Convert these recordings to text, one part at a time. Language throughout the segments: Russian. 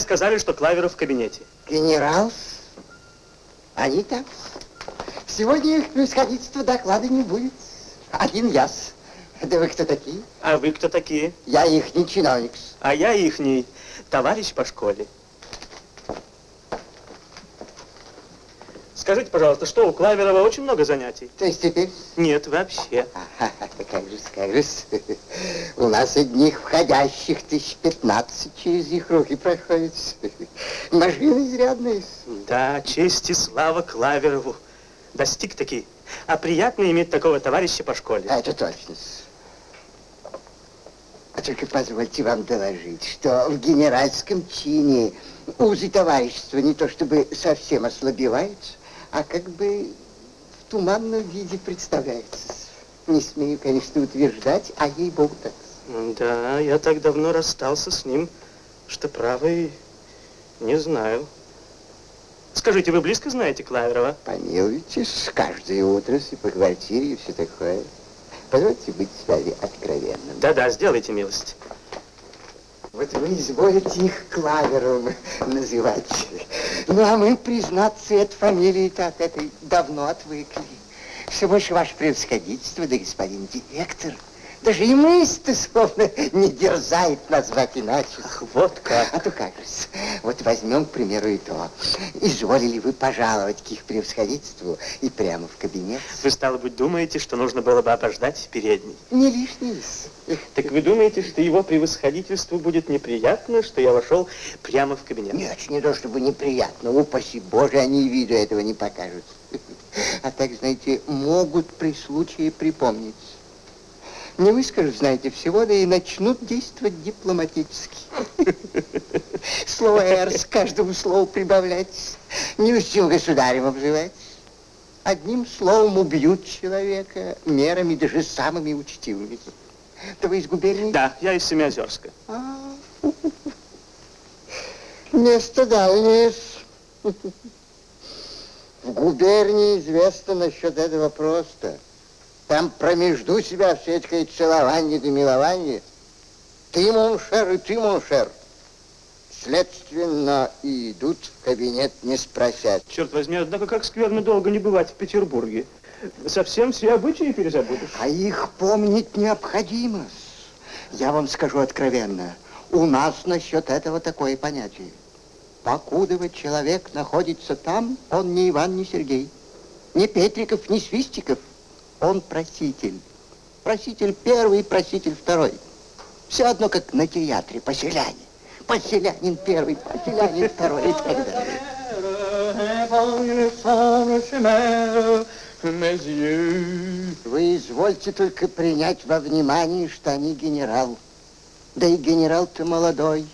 Мне сказали, что Клаверов в кабинете. Генерал, они там. Сегодня их происходительство доклада не будет. Один яс. Да вы кто такие? А вы кто такие? Я ихний чиновник. А я ихний товарищ по школе. Скажите, пожалуйста, что у Клаверова очень много занятий? То есть теперь? Нет, вообще. Как же. У нас одних входящих тысяч пятнадцать через их руки проходит. Машины изрядные. Да, честь и слава Клаверову. Достиг таки. А приятно иметь такого товарища по школе. А это точно. А только позвольте вам доложить, что в генеральском чине узы товарищества не то чтобы совсем ослабеваются, а как бы в туманном виде представляется. Не смею, конечно, утверждать, а ей-богу так. Да, я так давно расстался с ним, что правый не знаю. Скажите, вы близко знаете Клаверова? Помилуйте, каждое утро и по квартире и все такое. Позвольте быть с вами откровенным. Да-да, сделайте милость. Вот вы изволите их Клавером называть. Ну, а мы, признаться, от фамилии-то от этой давно отвыкли. Все больше ваше превосходительство, да господин директор. Даже и мысль-то словно не дерзает назвать иначе. Ах, вот как. А то как же. Вот возьмем, к примеру, и то. Изволили вы пожаловать к их превосходительству и прямо в кабинет? Вы, стало быть, думаете, что нужно было бы обождать в передней? Не лишний. Так вы думаете, что его превосходительству будет неприятно, что я вошел прямо в кабинет? Нет, не то чтобы неприятно. Упаси Боже, они и виду этого не покажут. А так, знаете, могут при случае припомнить. Не выскажут, знаете, всего, да и начнут действовать дипломатически. Слово «р» с каждому слову прибавлять. Не устил государем обзывать. Одним словом убьют человека мерами даже самыми учтивыми. Да вы из губернии? Да, я из Семиозерска. А, Место дальнее. В губернии известно насчет этого просто. Там промежду себя все это целование да милование. Ты, моншер, и ты, моншер. Следственно, и идут в кабинет, не спросят. Черт возьми, однако как скверно долго не бывать в Петербурге. Совсем все обычаи перезабудешь. А их помнить необходимо. Я вам скажу откровенно. У нас насчет этого такое понятие. Покудова человек находится там, он не Иван, не Сергей. Не Петриков, не Свистиков. Он проситель. Проситель первый, проситель второй. Все одно, как на театре, поселяне. Поселянин первый, поселянин второй и так далее. Вы извольте только принять во внимание, что они генерал. Да и генерал-то молодой,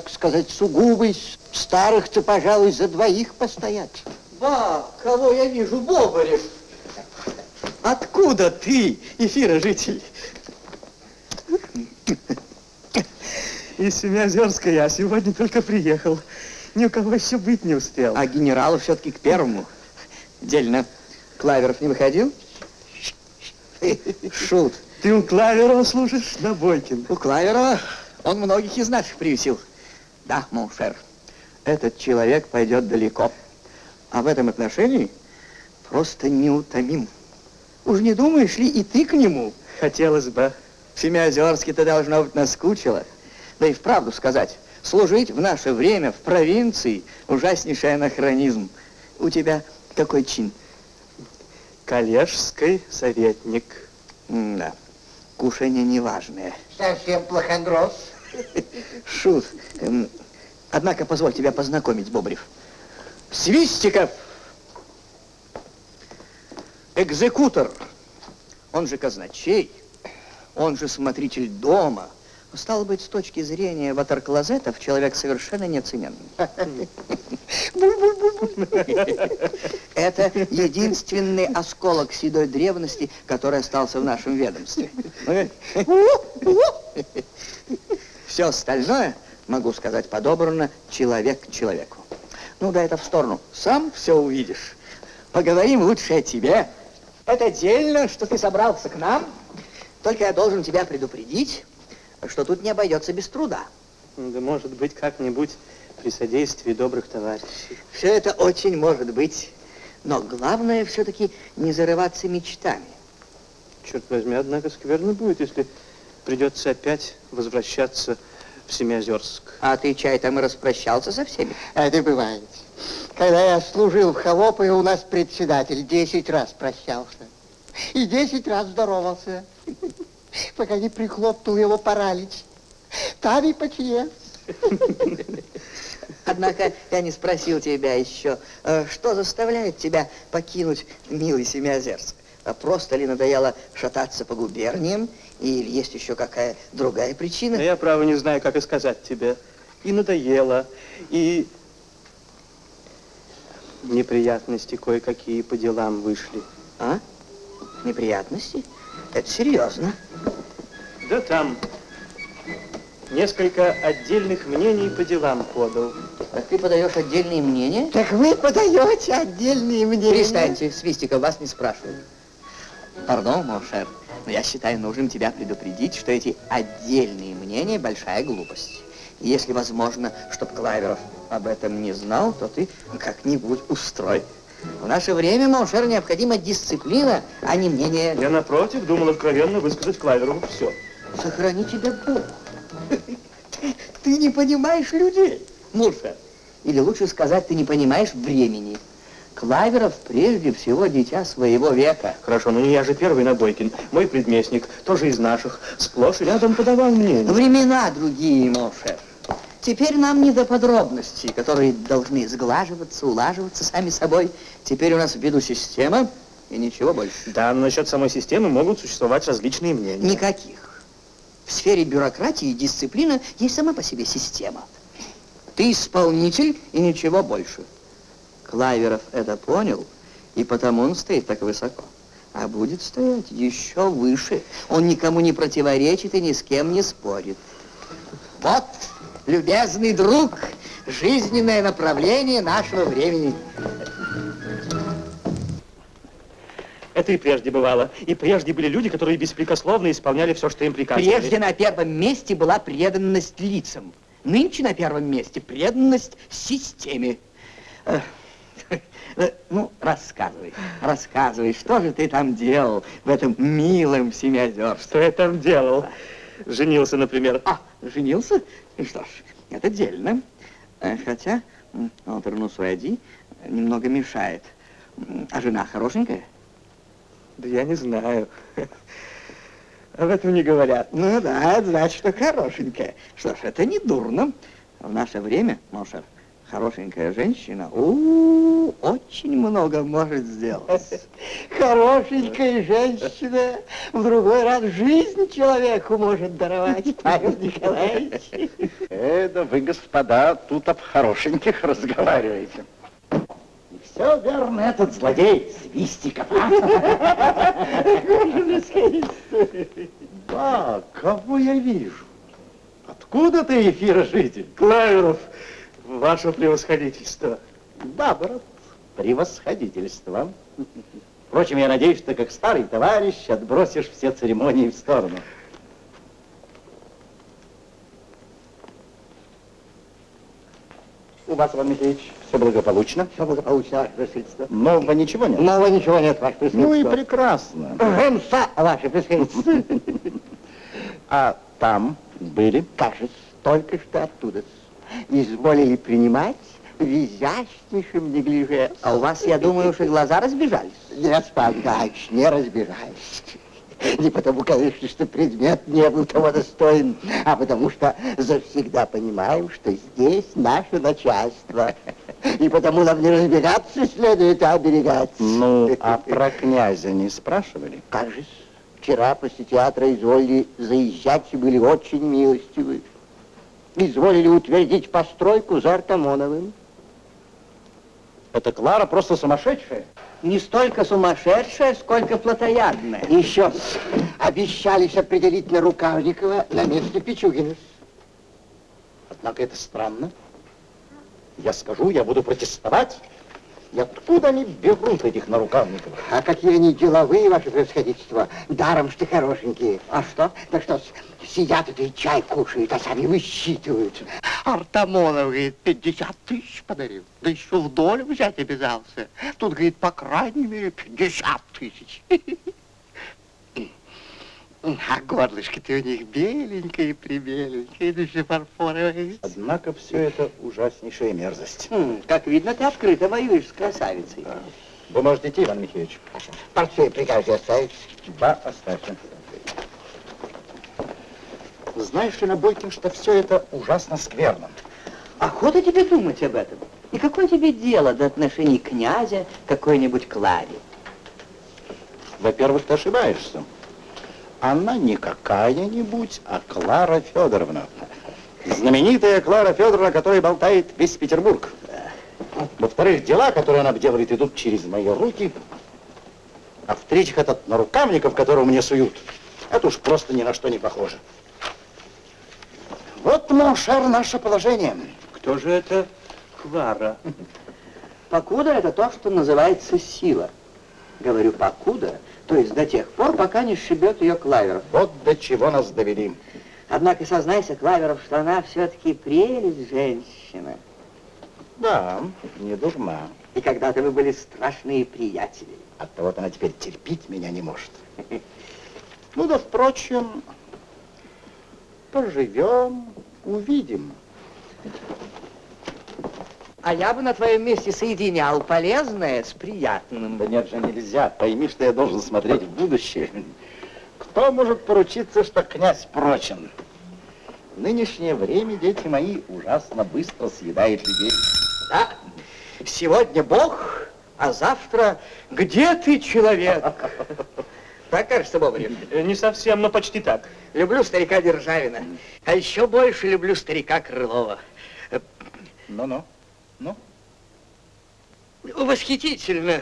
так сказать, сугубый. Старых-то, пожалуй, за двоих постоят. Ба, кого я вижу, Бобарев? Откуда ты, эфира житель? Из Семиозерска я сегодня только приехал. Ни у кого еще быть не успел. А генералу все-таки к первому. Дельно. Клаверов не выходил? Шут. Ты у Клаверова служишь, Набойкин? У Клаверова он многих из наших привесил. Да, mon cher, этот человек пойдет далеко. А в этом отношении просто неутомим. Уж не думаешь ли и ты к нему? Хотелось бы. В Семиозерске-то должно быть наскучило. Да и вправду сказать, служить в наше время в провинции ужаснейший анахронизм. У тебя какой чин? Коллежский советник. М да, кушание неважное. Совсем плохондрос. Шут. Эм, однако, позволь тебя познакомить, Бобрев. Свистиков! Экзекутор, он же казначей, он же смотритель дома. Стало быть, с точки зрения ватерклозетов, человек совершенно неоцененный. Это единственный осколок седой древности, который остался в нашем ведомстве. Все остальное, могу сказать подобрано, человек человеку. Ну да, это в сторону. Сам все увидишь. Поговорим лучше о тебе. Это дельно, что ты собрался к нам. Только я должен тебя предупредить, что тут не обойдется без труда. Да может быть как-нибудь при содействии добрых товарищей. Все это очень может быть. Но главное все-таки не зарываться мечтами. Черт возьми, однако скверно будет, если придется опять возвращаться в Семиозерск. А ты, чай, там и распрощался со всеми? Это бывает. Когда я служил в Холопе, у нас председатель 10 раз прощался. И 10 раз здоровался, пока не прихлопнул его паралич. Там и почье. Однако я не спросил тебя еще, э, что заставляет тебя покинуть милый Семиозерск? А Просто ли надоело шататься по губерниям, или есть еще какая другая причина? Но я, право, не знаю, как и сказать тебе. И надоело, и неприятности кое-какие по делам вышли. А? Неприятности? Это серьезно. Да там несколько отдельных мнений по делам подал. А ты подаешь отдельные мнения? Так вы подаете отдельные мнения. Перестаньте, Свистиков, вас не спрашивают. Пардон, mon cher, но я считаю нужным тебя предупредить, что эти отдельные мнения – большая глупость. И если возможно, чтобы Клаверов об этом не знал, то ты как-нибудь устрой. В наше время, mon cher, необходима дисциплина, а не мнение. Я, напротив, думал откровенно высказать Клаверову все. Сохрани тебя Бог. Ты не понимаешь людей, Mon cher. Или лучше сказать, ты не понимаешь времени. Клаверов прежде всего дитя своего века. Хорошо, но не я же первый Набойкин. Мой предместник, тоже из наших, сплошь рядом подавал мнение. Времена другие, mon cher. Теперь нам не до подробностей, которые должны сглаживаться, улаживаться сами собой. Теперь у нас в виду система и ничего больше. Да, но насчет самой системы могут существовать различные мнения. Никаких. В сфере бюрократии и дисциплины есть сама по себе система. Ты исполнитель и ничего больше. Клаверов это понял, и потому он стоит так высоко. А будет стоять еще выше. Он никому не противоречит и ни с кем не спорит. Вот, любезный друг, жизненное направление нашего времени. Это и прежде бывало. И прежде были люди, которые беспрекословно исполняли все, что им приказывали. Прежде на первом месте была преданность лицам. Нынче на первом месте преданность системе. Э, Ну, рассказывай, рассказывай, что же ты там делал в этом милом Семиозерске? Что я там делал? Женился, например. А, женился? Что ж, это дельно. Э, Хотя, м, Алтерну Суэди немного мешает. А жена хорошенькая? Да я не знаю. Об этом не говорят. Ну да, это значит, что хорошенькая. Что ж, это не дурно. В наше время, Мошер, хорошенькая женщина у, очень много может сделать. Хорошенькая женщина в другой раз жизнь человеку может даровать, Павел Николаевич. Это вы, господа, тут об хорошеньких разговариваете. Все верно, этот злодей Свистиков. Да, кого я вижу? Откуда ты, эфирожитель? Клаверов, ваше превосходительство. Да, брат, превосходительство. Впрочем, я надеюсь, что как старый товарищ отбросишь все церемонии в сторону. У вас, Иван Михайлович, все благополучно? Все благополучно, ваше пресвительство. Нового ничего нет? Нового ничего нет, ваше Ну и пресвительство. прекрасно. Гемса, ваше пресвительство. А там были? Же, только что оттуда изволили принимать в изящнейшем неглиже. А у вас, я думаю, уж и глаза разбежались. Нет, Павел не разбираюсь. Не потому, конечно, что предмет не был того достоин, а потому что завсегда понимаем, что здесь наше начальство. И потому нам не разбираться следует, а оберегать. Ну, а про князя не спрашивали? Как же, вчера после театра изволили заезжать и были очень милостивы. Изволили утвердить постройку за Артамоновым. Это Клара просто сумасшедшая. Не столько сумасшедшая, сколько плотоядная. Еще обещались определить на Рукавникова на место Пичугина. Однако это странно. Я скажу, я буду протестовать. И откуда они берут этих нарукавников? А какие они деловые, ваше происходительство. Даром, что хорошенькие. А что? Да что, сидят это и чай кушают, а сами высчитывают. Артамонов, говорит, 50 тысяч подарил. Да еще в долю взять обязался. Тут, говорит, по крайней мере, 50 тысяч. А горлышко-то у них беленькое, прибеленькое, да еще фарфоровое. Однако все это ужаснейшая мерзость. Хм, как видно, ты открыто воюешь с красавицей. Вы можете идти, Иван Михайлович. Портфель прикажете оставить? Да, оставьте. Знаешь ли, Набойкин, что все это ужасно скверно? Охота тебе думать об этом. И какое тебе дело до отношений князя какой-нибудь Кларе? Во-первых, ты ошибаешься. Она не какая-нибудь, а Клара Федоровна. Знаменитая Клара Федоровна, которая болтает весь Петербург. Во-вторых, дела, которые она делает, идут через мои руки. А в-третьих, этот Нарукавников, которого мне суют, это уж просто ни на что не похоже. Вот, mon cher, наше положение. Кто же это Клара? Покуда это то, что называется сила. Говорю покуда, то есть до тех пор, пока не сшибет ее Клаверов. Вот до чего нас довели. Однако сознайся, Клаверов, что она все-таки прелесть женщина. Да, не дурна. И когда-то вы были страшные приятели. Оттого она теперь терпеть меня не может. Ну да, впрочем, поживем, увидим. А я бы на твоем месте соединял полезное с приятным. Да нет же, нельзя. Пойми, что я должен смотреть в будущее. Кто может поручиться, что князь прочен? В нынешнее время, дети мои, ужасно быстро съедает людей. Да, сегодня Бог, а завтра где ты, человек? Так кажется, Бобрев. Э, Не совсем, но почти так. Люблю старика Державина, а еще больше люблю старика Крылова. Ну-ну. Восхитительно.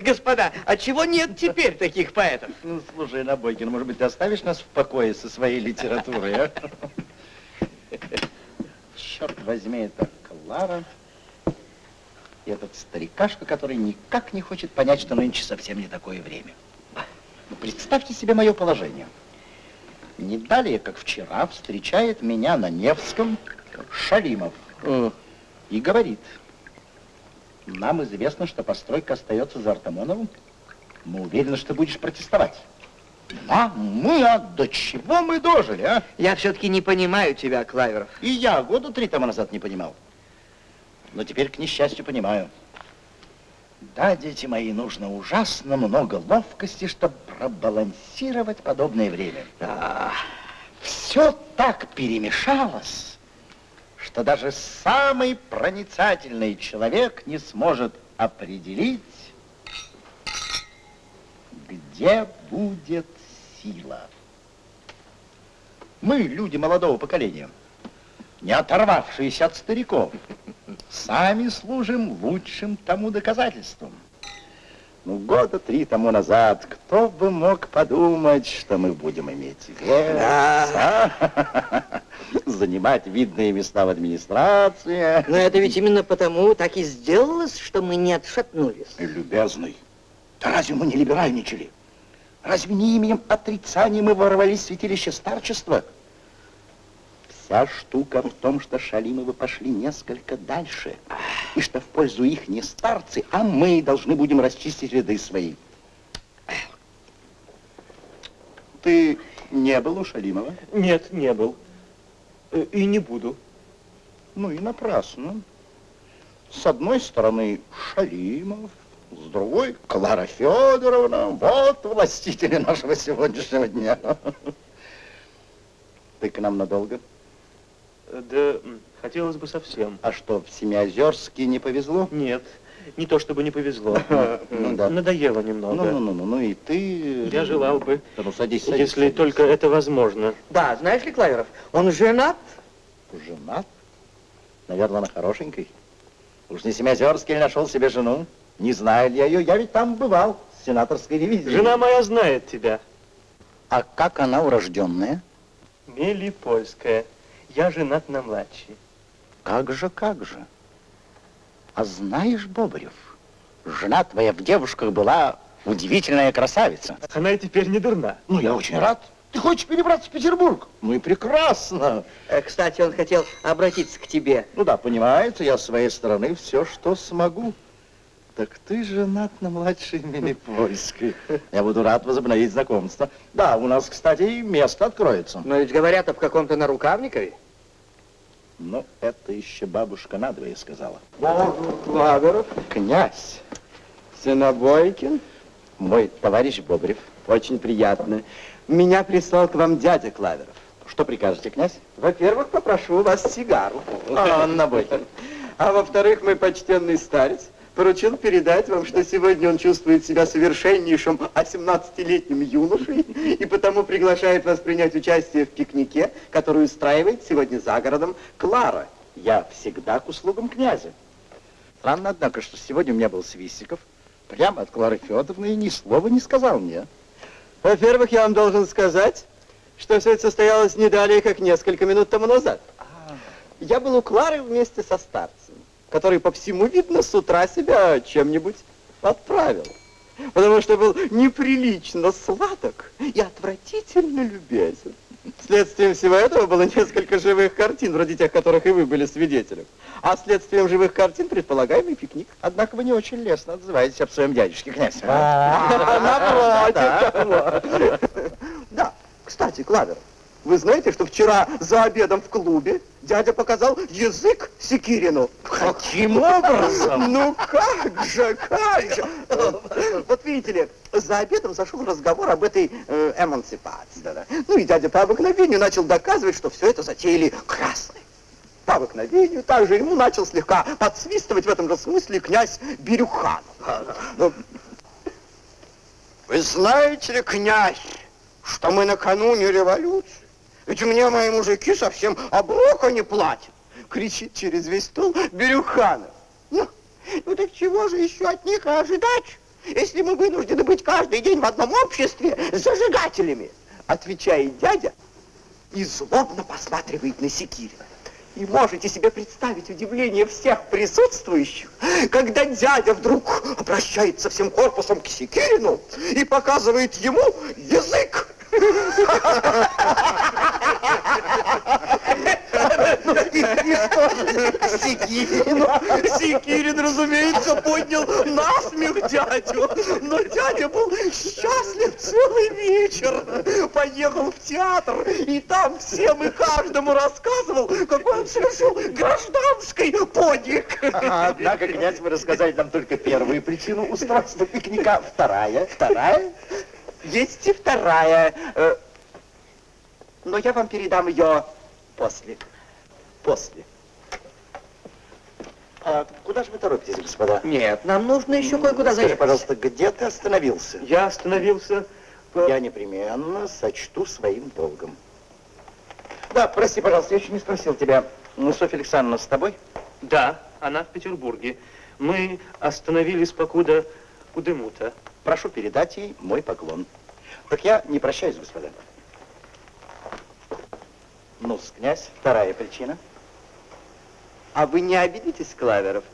Господа, а чего нет теперь таких поэтов? Ну, слушай, Набойкин, может быть, ты оставишь нас в покое со своей литературой, а? Черт возьми, это Клара этот старикашка, который никак не хочет понять, что нынче совсем не такое время. Ну, представьте себе мое положение. Не далее, как вчера, встречает меня на Невском Шалимов и говорит, нам известно, что постройка остается за Артамоновым. Мы уверены, что будешь протестовать. А мы, а до чего мы дожили, а? Я все-таки не понимаю тебя, Клаверов. И я года три тому назад не понимал. Но теперь, к несчастью, понимаю. Да, дети мои, нужно ужасно много ловкости, чтобы пробалансировать подобное время. Да. Все так перемешалось, что даже самый проницательный человек не сможет определить, где будет сила. Мы, люди молодого поколения, не оторвавшиеся от стариков, сами служим лучшим тому доказательством. Ну, года три тому назад, кто бы мог подумать, что мы будем иметь вес, а? занимать видные места в администрации. Но это ведь именно потому так и сделалось, что мы не отшатнулись. Любезный, да разве мы не либеральничали? Разве не именем отрицания мы ворвались в святилище старчества? Вся штука в том, что Шалимовы пошли несколько дальше, и что в пользу их не старцы, а мы должны будем расчистить ряды свои. Ты не был у Шалимова? Нет, не был. Э, И не буду. Ну и напрасно. С одной стороны Шалимов, с другой Клара Федоровна. Вот властители нашего сегодняшнего дня. Ты к нам надолго? Э, Да, хотелось бы совсем. А что, в Семиозерске не повезло? Нет, не то чтобы не повезло. Ну да. Надоело Ну, немного. ну, ну, ну, ну и ты... Я желал бы, Да ну садись, садись. если садись. только это возможно. Да, знаешь ли, Клаверов, он женат. Женат? Наверное, она хорошенькой. Уж не Семиозерский ли нашел себе жену? Не знаю ли я ее, я ведь там бывал, с сенаторской ревизией. Жена моя знает тебя. А как она урожденная? Мелипольская. Я женат на младшей. Как же, как же? А знаешь, Бобрев, жена твоя в девушках была удивительная красавица. Она и теперь не дурна. Ну, я очень рад. Ты хочешь перебраться в Петербург? Ну и прекрасно. Э, Кстати, он хотел обратиться к тебе. Ну да, понимаете, я с своей стороны все, что смогу. Так ты женат на младшей Мелипольской. Я буду рад возобновить знакомство. Да, у нас, кстати, и место откроется. Но ведь говорят об каком-то нарукавникове. Но это еще бабушка надвое сказала. Клаверов, Князь, Синобойкин, мой товарищ Бобрев. очень приятно. Меня прислал к вам дядя Клаверов. Что прикажете, князь? Во-первых, попрошу у вас сигару. А, Набойкин. А во-вторых, мой почтенный старец поручил передать вам, что сегодня он чувствует себя совершеннейшим 18-летним юношей и потому приглашает вас принять участие в пикнике, который устраивает сегодня за городом Клара. Я всегда к услугам князя. Странно, однако, что сегодня у меня был Свистиков, прямо от Клары Федоровны, и ни слова не сказал мне. Во-первых, я вам должен сказать, что все это состоялось не далее, как несколько минут тому назад. Я был у Клары вместе со старцем, который по всему видно с утра себя чем-нибудь отправил. Потому что был неприлично сладок и отвратительно любезен. Следствием всего этого было несколько живых картин, вроде тех, которых и вы были свидетелем. А следствием живых картин предполагаемый пикник. Однако вы не очень лестно отзываетесь об своем дядюшке, князь. Напротив. Да, кстати, Клавер, вы знаете, что вчера за обедом в клубе дядя показал язык Секирину? Каким образом? Ну как же, как же. Вот видите ли, за обедом зашел разговор об этой э, эмансипации. Ну и дядя по обыкновению начал доказывать, что все это затеяли красные. По обыкновению также ему начал слегка подсвистывать в этом же смысле князь Бирюхан. Ну, Вы знаете ли, князь, что мы накануне революции? Ведь мне мои мужики совсем оброка не платят. Кричит через весь стол Бирюханов. Ну, ну так чего же еще от них ожидать, если мы вынуждены быть каждый день в одном обществе с зажигателями? Отвечает дядя и злобно посматривает на Секирина. И можете себе представить удивление всех присутствующих, когда дядя вдруг обращается всем корпусом к Секирину и показывает ему язык. Секирину. Секирин, разумеется, поднял насмех дядю. Но дядя был счастлив целый вечер. Поехал в театр, и там всем и каждому рассказывал, какой он совершил гражданский подвиг. Однако, князь, вы рассказали нам только первую причину устройства пикника. Вторая? Вторая? Есть и вторая. э, Но я вам передам ее после. После. А куда же вы торопитесь, господа? Нет, нам нужно еще кое-куда Скажи, заехать. пожалуйста, где ты остановился? Я остановился... по- Я непременно сочту своим долгом. Да, прости, пожалуйста, я еще не спросил тебя. Софья Александровна с тобой? Да, она в Петербурге. Мы остановились покуда у Демута. Прошу передать ей мой поклон. Так я не прощаюсь, господа. ну князь, вторая причина. А вы не обидитесь, Клаверов,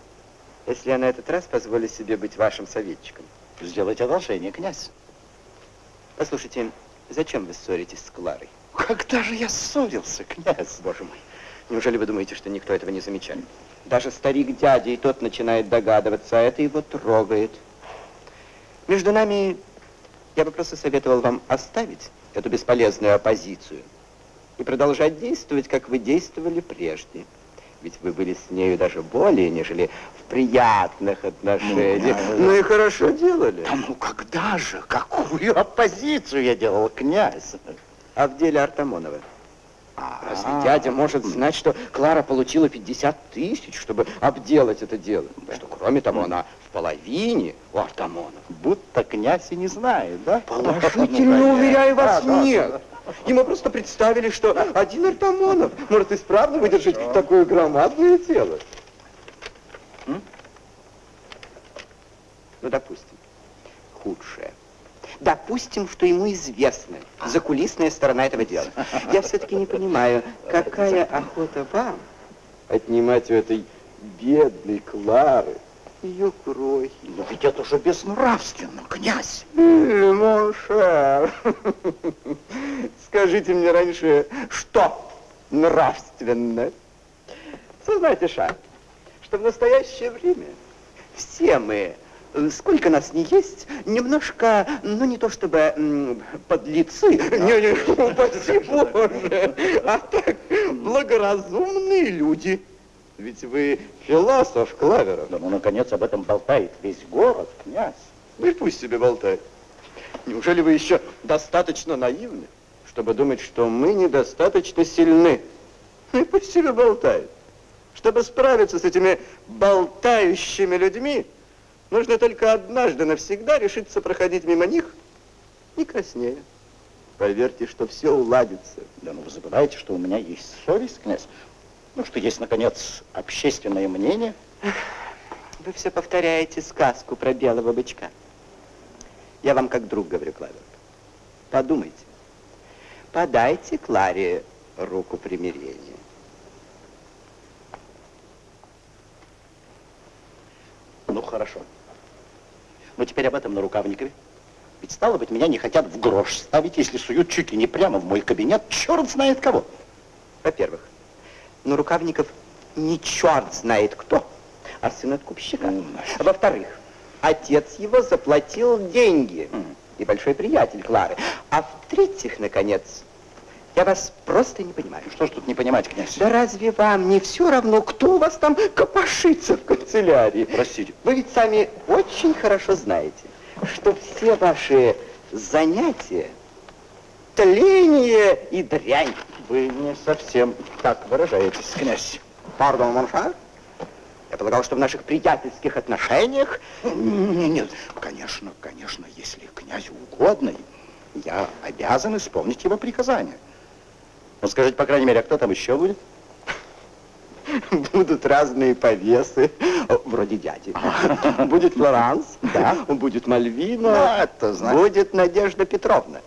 если я на этот раз позволю себе быть вашим советчиком? Сделайте одолжение, князь. Послушайте, зачем вы ссоритесь с Кларой? Когда же я ссорился, князь? Боже мой, неужели вы думаете, что никто этого не замечает? Даже старик дядя и тот начинает догадываться, а это его трогает. Между нами, я бы просто советовал вам оставить эту бесполезную оппозицию и продолжать действовать, как вы действовали прежде. Ведь вы были с нею даже более, нежели в приятных отношениях. Ну, Ну, и хорошо делали. Да ну когда же? Какую оппозицию я делал, князь? А в деле Артамонова? А, Разве дядя может знать, что Клара получила 50 тысяч, чтобы обделать это дело? Что, кроме того, она в половине у Артамонова. Будто князь и не знает, да? Положительно, Ну, уверяю вас, да, да, нет. Ему просто представили, что один Артамонов может исправно выдержать такое громадное тело. М? Ну, допустим, худшее. Допустим, что ему известна закулисная сторона этого дела. Я все-таки не понимаю, какая охота вам отнимать у этой бедной Клары, ее крохи. Но ведь это же безнравственно, князь. Mon cher, скажите мне раньше, что нравственно? Сознайтесь, что в настоящее время все мы, сколько нас не есть, немножко, ну не то чтобы подлецы, не, не, упаси Боже, а так благоразумные люди. Ведь вы философ, Клаверов. Да ну, наконец, об этом болтает весь город, князь. Ну и пусть себе болтает. Неужели вы еще достаточно наивны, чтобы думать, что мы недостаточно сильны? Ну и пусть себе болтает. Чтобы справиться с этими болтающими людьми, нужно только однажды навсегда решиться проходить мимо них не краснея. Поверьте, что все уладится. Да ну вы забываете, что у меня есть совесть, князь. Ну, что есть, наконец, общественное мнение. Вы все повторяете сказку про белого бычка. Я вам как друг говорю, Клавер. Подумайте. Подайте Кларе руку примирения. Ну, хорошо. Но теперь об этом на Рукавникове. Ведь, стало быть, меня не хотят в грош ставить, если суют чуть ли не прямо в мой кабинет, черт знает кого. Во-первых, но Рукавников не черт знает кто, а сын откупщика. Во-вторых, отец его заплатил деньги. И большой приятель Клары. А в-третьих, наконец, я вас просто не понимаю. Что ж тут не понимать, князь? Да разве вам не все равно, кто у вас там копошится в канцелярии? Простите. Вы ведь сами очень хорошо знаете, что все ваши занятия тление и дрянь. Вы не совсем так выражаетесь, князь. Пардон, Моншар? Я полагал, что в наших приятельских отношениях... Нет, нет, конечно, конечно, если князю угодно, я обязан исполнить его приказания. Ну, скажите, по крайней мере, а кто там еще будет? Будут разные повесы, вроде дяди. Будет Флоранс, Да. будет Мальвина, Да, это значит- будет Надежда Петровна.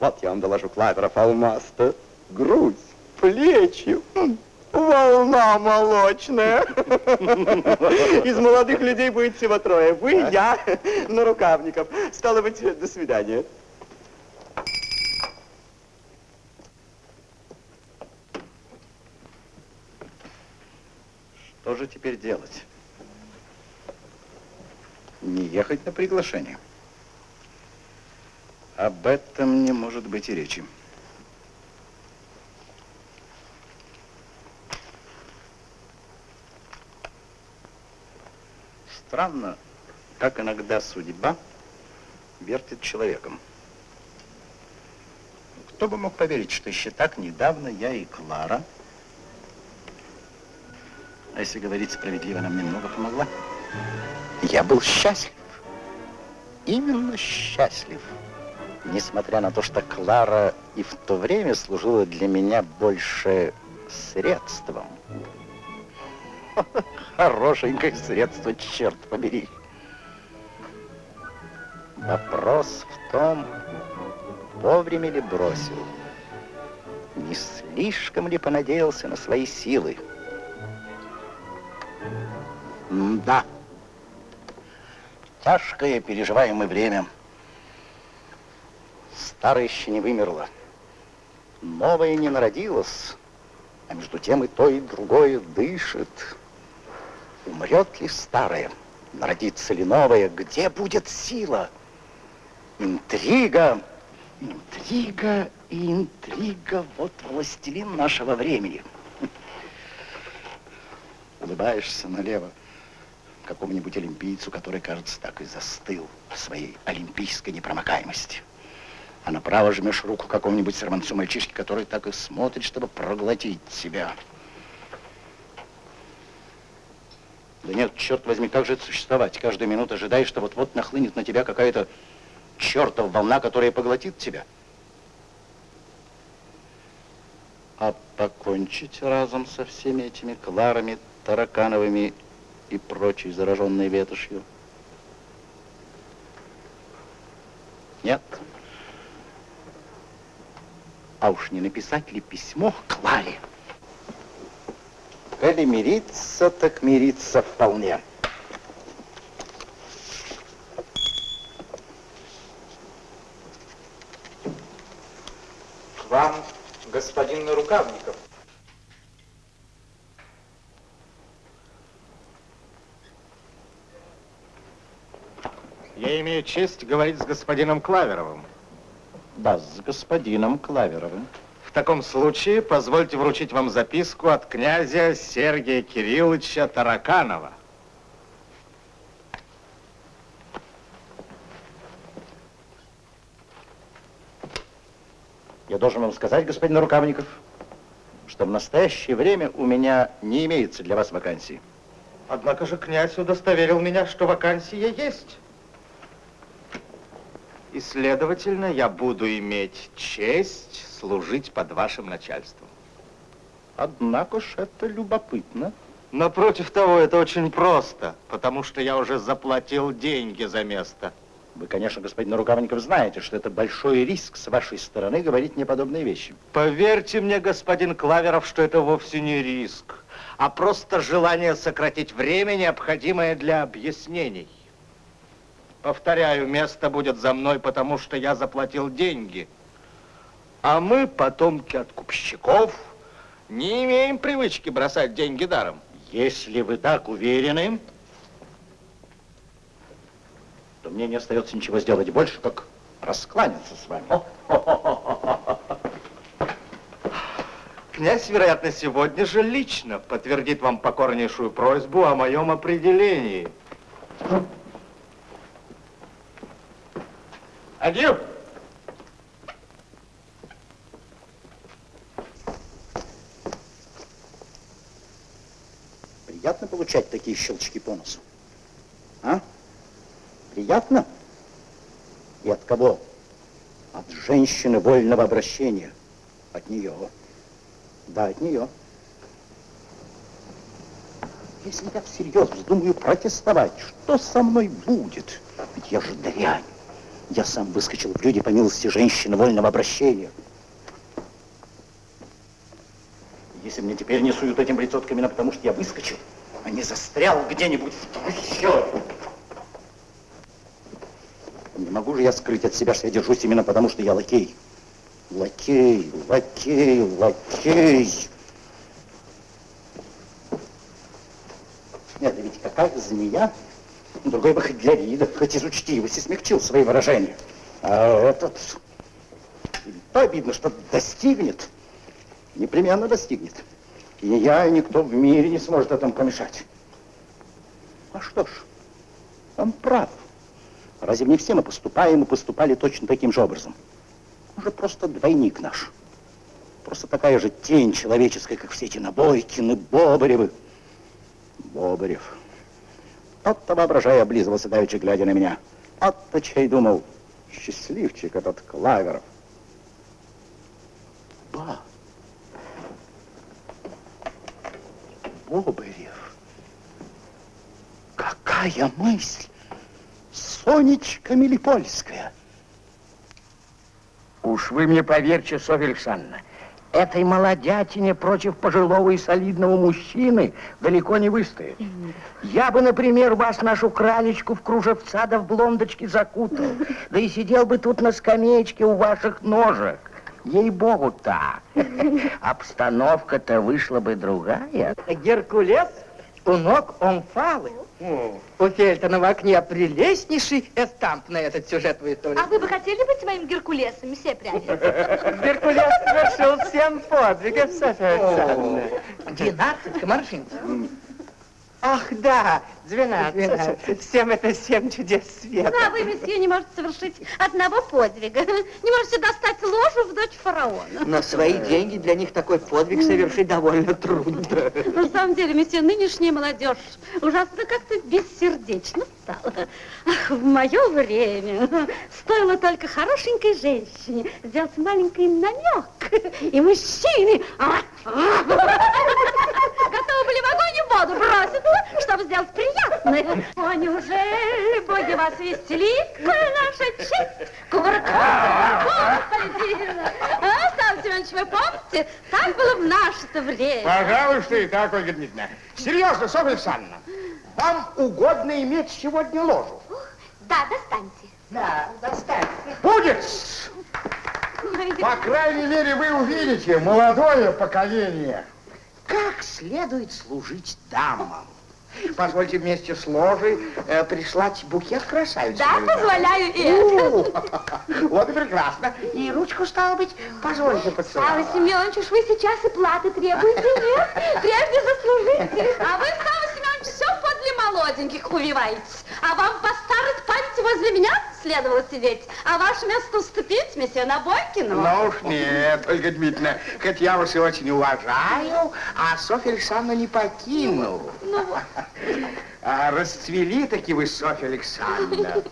Вот я вам доложу Клаверов алмаз-то. Грудь, плечи, волна молочная. Из молодых людей будет всего трое. Вы, я, на рукавников. Стало быть, до свидания. Что же теперь делать? Не ехать на приглашение? Об этом не может быть и речи. Странно, как иногда судьба вертит человеком. Кто бы мог поверить, что еще так недавно я и Клара а если говорить справедливо, она мне много помогла. Я был счастлив. Именно счастлив. Несмотря на то, что Клара и в то время служила для меня больше средством. Хорошенькое средство, черт побери. Вопрос в том, вовремя ли бросил, не слишком ли понадеялся на свои силы. Да. Тяжкое переживаемое время. Старое еще не вымерло. Новое не народилось. А между тем и то, и другое дышит. Умрет ли старое? Народится ли новое? Где будет сила? Интрига. Интрига и интрига. Вот властелин нашего времени. Улыбаешься налево какому-нибудь олимпийцу, который, кажется, так и застыл в своей олимпийской непромокаемости. А направо жмешь руку какому-нибудь сорванцу мальчишке, который так и смотрит, чтобы проглотить себя. Да нет, черт возьми, как же это существовать? Каждую минуту ожидаешь, что вот-вот нахлынет на тебя какая-то чертова волна, которая поглотит тебя. А покончить разом со всеми этими Кларами, Таракановыми и прочей зараженной ветошью? Нет. А уж не написать ли письмо Кларе? Коли мириться, так мириться вполне. К вам, господин Нарукавников. Я имею честь говорить с господином Клаверовым. Да, с господином Клаверовым. В таком случае позвольте вручить вам записку от князя Сергия Кирилловича Тараканова. Я должен вам сказать, господин Рукавников, что в настоящее время у меня не имеется для вас вакансии. Однако же князь удостоверил меня, что вакансия есть. И, следовательно, я буду иметь честь служить под вашим начальством. Однако ж это любопытно. Напротив того, это очень просто, потому что я уже заплатил деньги за место. Вы, конечно, господин Рукавников, знаете, что это большой риск с вашей стороны говорить мне подобные вещи. Поверьте мне, господин Клаверов, что это вовсе не риск, а просто желание сократить время, необходимое для объяснений. Повторяю, место будет за мной, потому что я заплатил деньги. А мы, потомки откупщиков, не имеем привычки бросать деньги даром. Если вы так уверены, то мне не остается ничего сделать больше, как раскланяться с вами. Князь, вероятно, сегодня же лично подтвердит вам покорнейшую просьбу о моем определении. Адью! Приятно получать такие щелчки по носу? А? Приятно? И от кого? От женщины вольного обращения. От нее. Да, от нее. Если я всерьез вздумаю протестовать, что со мной будет? Ведь я же дрянь. Я сам выскочил в люди по милости женщины вольного обращения. Если мне теперь не суют этим лицо именно потому, что я выскочил, а не застрял где-нибудь в трущобе. Не могу же я скрыть от себя, что я держусь именно потому, что я лакей. Лакей, лакей, лакей. Нет, да ведь какая змея, другой бы хоть для вида, хоть из учтивости смягчил свои выражения. А этот, то обидно, что достигнет, непременно достигнет. И я, и никто в мире не сможет этому помешать. А что ж, он прав. Разве не все мы поступаем и поступали точно таким же образом? Уже просто двойник наш. Просто такая же тень человеческая, как все эти Набойкины, Бобаревы. Бобарев. Тот-то, воображая, облизывался давеча, глядя на меня. От-то чай думал, счастливчик этот Клаверов. Ба. Бобарев. Какая мысль! Сонечка Мелипольская. Уж вы мне поверьте, Софья Александровна, этой молодятине против пожилого и солидного мужчины далеко не выстоит. Я бы, например, вас, нашу кралечку, в кружевца да в блондочке закутал, да и сидел бы тут на скамеечке у ваших ножек. Ей-богу, так. Обстановка-то вышла бы другая. Геркулес у ног Омфалы. У Фельтона в окне прелестнейший эстамп на этот сюжет в истории. А вы бы хотели быть моим Геркулесом, все пряди? Геркулес совершил семь подвигов, Софья Александровна. Двенадцать комаршинцев. Ах, да, двенадцать. Семь это семь чудес света. Ну, а вы, месье, не можете совершить одного подвига. Не можете достать ложу в дочь фараона. На свои деньги для них такой подвиг совершить довольно трудно. На самом деле, месье, нынешняя молодежь ужасно как-то бессердечно стала. Ах, в мое время стоило только хорошенькой женщине сделать маленький намек, и мужчины готовы были в огонь и воду броситься, чтобы сделать приятное. О, неужели боги вас веселит, коль наша честь кувыркается? Господи, а, Ставьте Семенович, вы помните? Так было в наше-то время. Пожалуй, что и так, Ольга Дмитриевна. Серьезно, Софья Александровна, вам угодно иметь сегодня ложу? Да, достаньте. Да, достаньте. Будет! По крайней мере, вы увидите молодое поколение. Как следует служить дамам. Позвольте вместе с ложей э, прислать букет красавицы. Да, позволяю и это. Вот и прекрасно. И ручку, стало быть, позвольте поцеловать. Сава Семенович, уж вы сейчас и платы требуете, нет? Прежде заслужите. А вы, Сава Семенович, все подле молоденьких увиваетесь. А вам по старой памяти возле меня следовало сидеть, а ваше место уступить, месье Набойкину. Ну уж нет, Ольга Дмитриевна, хоть я вас и очень уважаю, а Софья Александровна не покинул. Ну вот. А расцвели таки вы, Софья Александровна.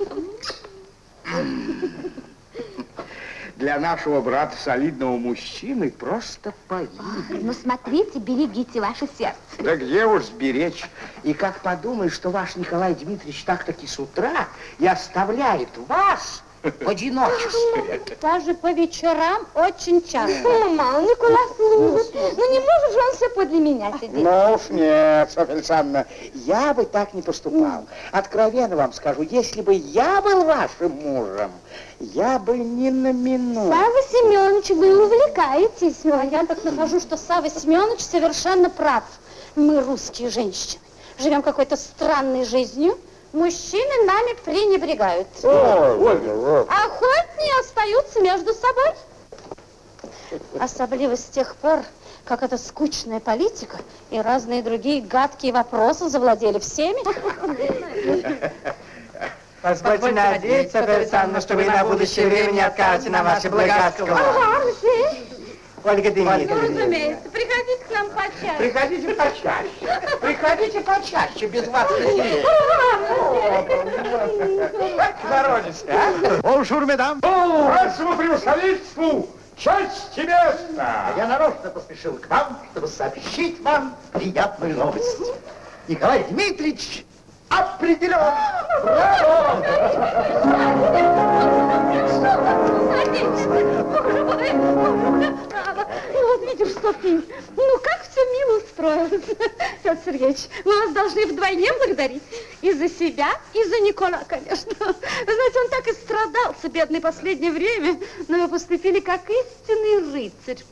Для нашего брата солидного мужчины просто погиб. Ну, смотрите, берегите ваше сердце. Да где уж сберечь. И как подумаешь, что ваш Николай Дмитриевич так-таки с утра и оставляет вас в одиночестве. Даже по вечерам очень часто. Мама, Николай служит. Ну, не может же он все подле меня сидеть. Ну уж нет, Софья Александровна, я бы так не поступал. Откровенно вам скажу, если бы я был вашим мужем, я бы ни на минуту. Сава Семенович, вы увлекаетесь. А я так нахожу, что Сава Семенович совершенно прав. Мы, русские женщины, живем какой-то странной жизнью. Мужчины нами пренебрегают. Охотнее остаются между собой. Особливо с тех пор, как эта скучная политика и разные другие гадкие вопросы завладели всеми. Позвольте надеяться, Александровна, что вы на будущее время не откажете на ваше благородство. Ольга Дмитриевна. Разумеется, приходите к нам почаще. Приходите почаще. Приходите почаще, без вас веселее. Народец, а? Bonjour, mesdames. Вашему превосходительству честь и место. Я нарочно поспешил к вам, чтобы сообщить вам приятную новость. Николай Дмитриевич определен. Браво! Боже мой, боже мой. Ну, вот видишь, что ты. Ну, как все мило устроилось. Петр Сергеевич, мы вас должны вдвойне благодарить. И за себя, и за Никола, конечно. Вы знаете, он так и страдался, бедный, последнее время. Но вы поступили как истинный рыцарь.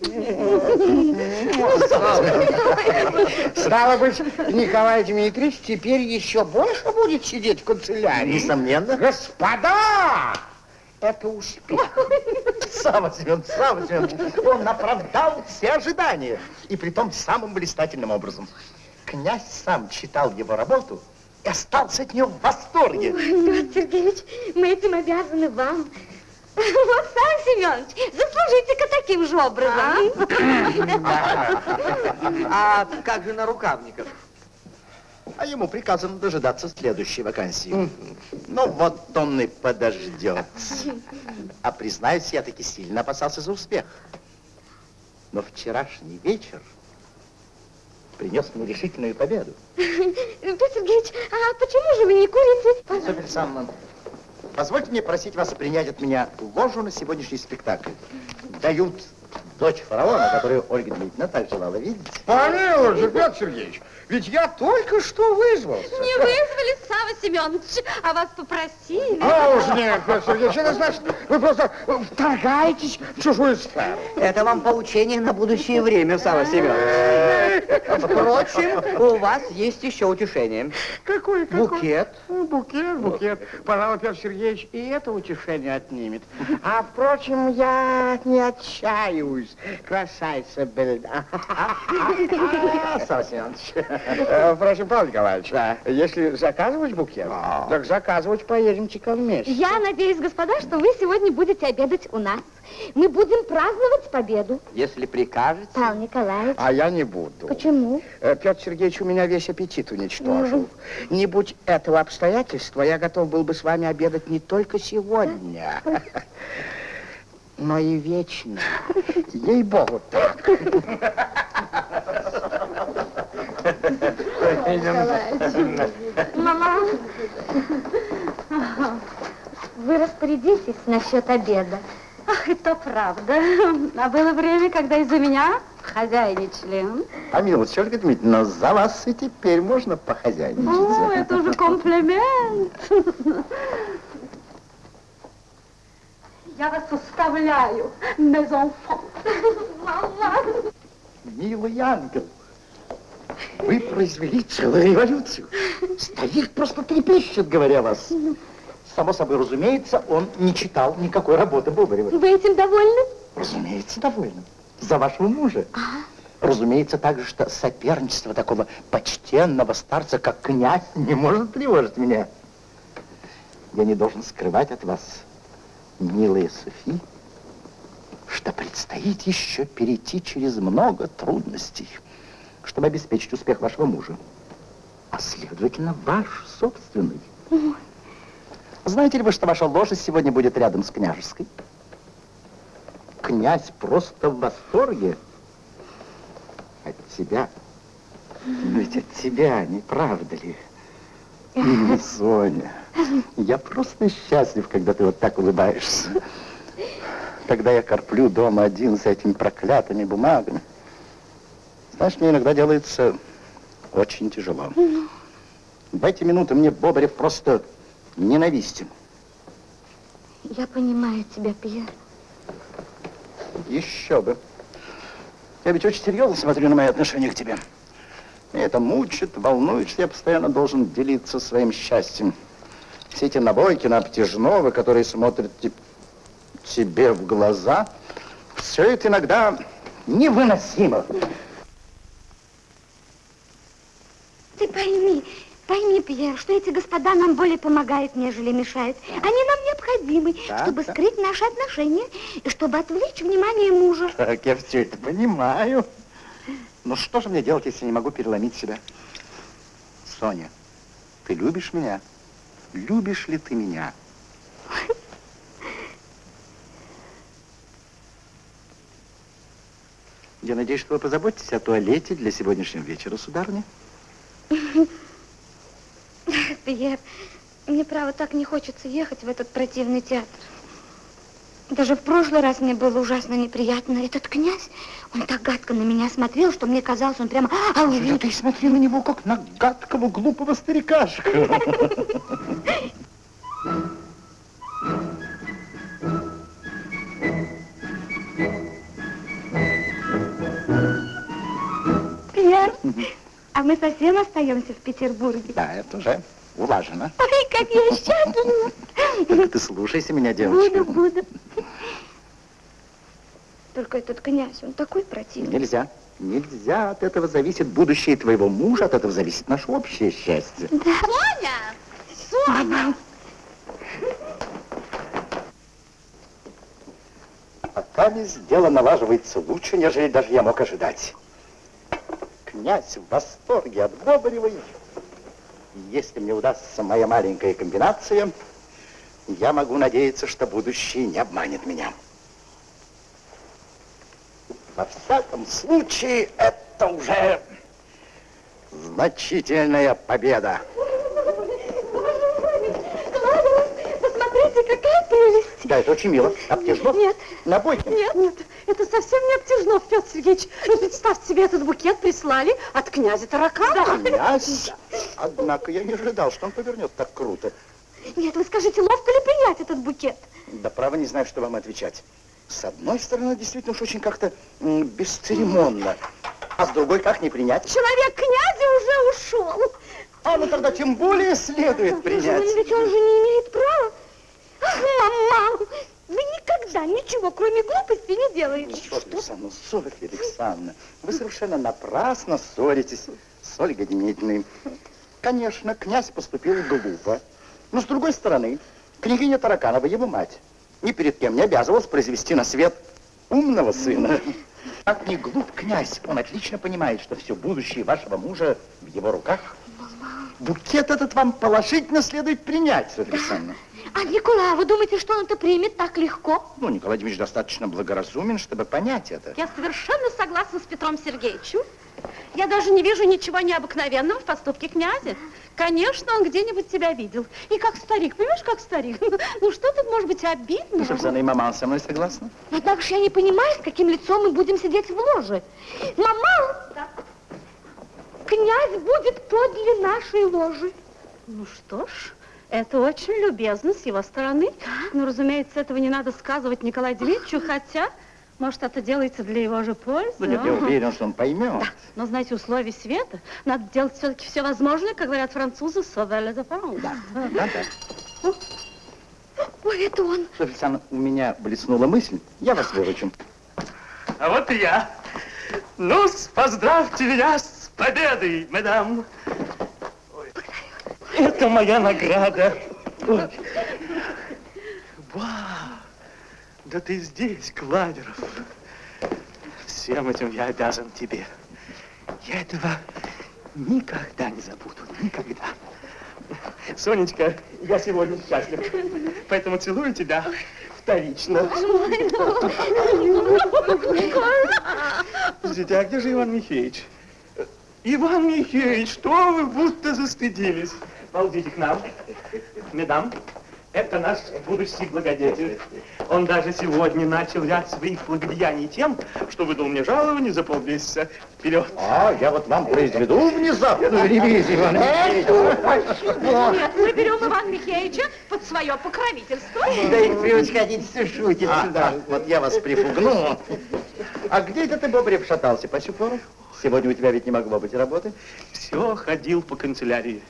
Стало быть, Николай Дмитриевич теперь еще больше будет сидеть в канцелярии. Несомненно. Господа! Это успех. Сава Семенович, Сава Семенович, он оправдал все ожидания. И притом самым блистательным образом. Князь сам читал его работу и остался от нее в восторге. Петр Сергеевич, мы этим обязаны вам. Вот, Сам Семенович, заслужите-ка таким же образом. А как же на рукавниках? А ему приказано дожидаться следующей вакансии. Ну, вот он и подождет. А признаюсь, я таки сильно опасался за успех. Но вчерашний вечер принес мне решительную победу. Петр Сергеевич, а почему же вы не курите? Софья Александровна, позвольте мне просить вас принять от меня ложу на сегодняшний спектакль. Дают дочь фараона, которую Ольга Дмитриевна так желала видеть. Помилуйте, Петр Сергеевич, ведь я только что вызвался. Не вызвали Сава Семенович, а вас попросили. А уж нет, Сергеевич, это значит, вы просто вторгаетесь в чужую сферу. Это вам поучение на будущее время, Сава Семенович. Впрочем, у вас есть еще утешение. Какой, какой? Букет. Букет, букет. Пожалуй, Петр Сергеевич и это утешение отнимет. А, впрочем, я не отчаиваюсь. Красавица Бельда. Сава Семенович. Э, Впрочем, Павел Николаевич, если заказывать букет, так заказывать поедемте-ка вместе. Я надеюсь, господа, что вы сегодня будете обедать у нас. Мы будем праздновать победу. Если прикажете. Павел Николаевич. А я не буду. Почему? Э, Петр Сергеевич у меня весь аппетит уничтожил. Не будь этого обстоятельства, я готов был бы с вами обедать не только сегодня, но и вечно. Ей-богу, так. Мама, вы распорядитесь насчет обеда. Ах, это правда. А было время, когда из-за меня хозяйничали. А, Милочка Дмитриевна, за вас и теперь можно похозяйничать. О, это уже комплимент. Я вас уставляю. Мама. Милый ангел, вы произвели целую революцию. Старик просто трепещет, говоря вас. Само собой, разумеется, он не читал никакой работы Бобарева. Вы этим довольны? Разумеется, довольна. За вашего мужа. Разумеется, также, что соперничество такого почтенного старца, как князь, не может тревожить меня. Я не должен скрывать от вас, милая Софи, что предстоит еще перейти через много трудностей, чтобы обеспечить успех вашего мужа, а следовательно, ваш собственный. Знаете ли вы, что ваша лошадь сегодня будет рядом с княжеской? Князь просто в восторге от тебя. Ведь от тебя, не правда ли? Соня, я просто счастлив, когда ты вот так улыбаешься. Когда я корплю дома один с этими проклятыми бумагами, знаешь, мне иногда делается очень тяжело. В эти минуты мне Бобрев просто ненавистен. Я понимаю тебя, Пьер. Еще бы. Я ведь очень серьезно смотрю на мои отношения к тебе. Меня это мучит, волнует, что я постоянно должен делиться своим счастьем. Все эти набойки на обтяжного, которые смотрят те- тебе в глаза, все это иногда невыносимо. Ты пойми, пойми, Пьер, что эти господа нам более помогают, нежели мешают. Они нам необходимы, Так, чтобы так. скрыть наши отношения и чтобы отвлечь внимание мужа. Так, я все это понимаю. Но что же мне делать, если не могу переломить себя? Соня, ты любишь меня? Любишь ли ты меня? Я надеюсь, что вы позаботитесь о туалете для сегодняшнего вечера, сударыня. Пьер, мне, право, так не хочется ехать в этот противный театр. Даже в прошлый раз мне было ужасно неприятно. Этот князь, он так гадко на меня смотрел, что мне казалось, он прямо... А, Да ты смотри на него, как на гадкого, глупого старикашка. Пьер, а мы совсем остаемся в Петербурге. Да, это уже улажено. Ой, как я счастлива. Только ты слушайся меня, девочка. Буду, буду. Только этот князь, он такой противный. Нельзя. Нельзя. От этого зависит будущее твоего мужа, от этого зависит наше общее счастье. Соня! Соня! Пока весь дело налаживается лучше, нежели даже я мог ожидать. Князь в восторге от Бобаревой. Если мне удастся моя маленькая комбинация, я могу надеяться, что будущее не обманет меня. Во всяком случае, это уже значительная победа. Посмотрите, какая прелесть! Да, это очень мило. Обтяжно? Нет. На бойке? Нет, нет, это совсем не обтяжно, Петр Сергеевич. Ну, представьте себе, этот букет прислали от князя Таракана. Князь? Однако я не ожидал, что он повернет так круто. Нет, вы скажите, ловко ли принять этот букет? Да право не знаю, что вам отвечать. С одной стороны, действительно уж очень как-то бесцеремонно. А с другой, как не принять? Человек князя уже ушел. А ну тогда тем более следует принять. Но ведь он же не имеет права. Мама, вы никогда ничего, кроме глупости, не делаете. Софья Александровна, Софья Александровна, вы совершенно напрасно ссоритесь с Ольгой Демидовной. Конечно, князь поступил глупо. Но с другой стороны, княгиня Тараканова, его мать, ни перед кем не обязывалась произвести на свет умного сына. Как не глуп князь, он отлично понимает, что все будущее вашего мужа в его руках. Букет этот вам положительно следует принять, Софья Александровна. А Николай, вы думаете, что он это примет так легко? Ну, Николай Дмитриевич достаточно благоразумен, чтобы понять это. Я совершенно согласна с Петром Сергеевичем. Я даже не вижу ничего необыкновенного в поступке князя. Конечно, он где-нибудь тебя видел. И как старик, понимаешь, как старик? Ну что тут может быть обидно? Сюзанна и мама со мной согласна? Однако же я не понимаю, с каким лицом мы будем сидеть в ложе. Мама! Князь будет подле нашей ложи. Ну что ж, это очень любезно с его стороны. Но, разумеется, этого не надо сказывать Николаю Дмитриевичу, хотя, может, это делается для его же пользы. Ну, нет, я уверен, что он поймет. Да, но, знаете, условия света, надо делать все-таки все возможное, как говорят французы, sauver les enfants. Да, да, да. Ой, это он. Софья Александровна, у меня блеснула мысль, я вас выручу. А вот и я. ну поздравьте меня с победой, мадам. Это моя награда. Ой. Вау! Да ты здесь, Кладеров. Всем этим я обязан тебе. Я этого никогда не забуду. Никогда. Сонечка, я сегодня счастлив. Поэтому целую тебя вторично. Подождите, а где же Иван Михеевич? Иван Михеевич, что вы будто застыдились? Ползите к нам. Медам, это наш будущий благодетель. Он даже сегодня начал ряд своих благодеяний тем, что выдал мне жалование за полмесяца вперед. А, я вот вам произведу внезапную ревизию, Иван Михеевич. Нет, мы берем Ивана Михеевича под свое покровительство. Да и превосходительство шутит А, сюда. а, вот я вас припугну. А где это ты, Бобрев, шатался по пору? Сегодня у тебя ведь не могло быть работы. Все ходил по канцелярии.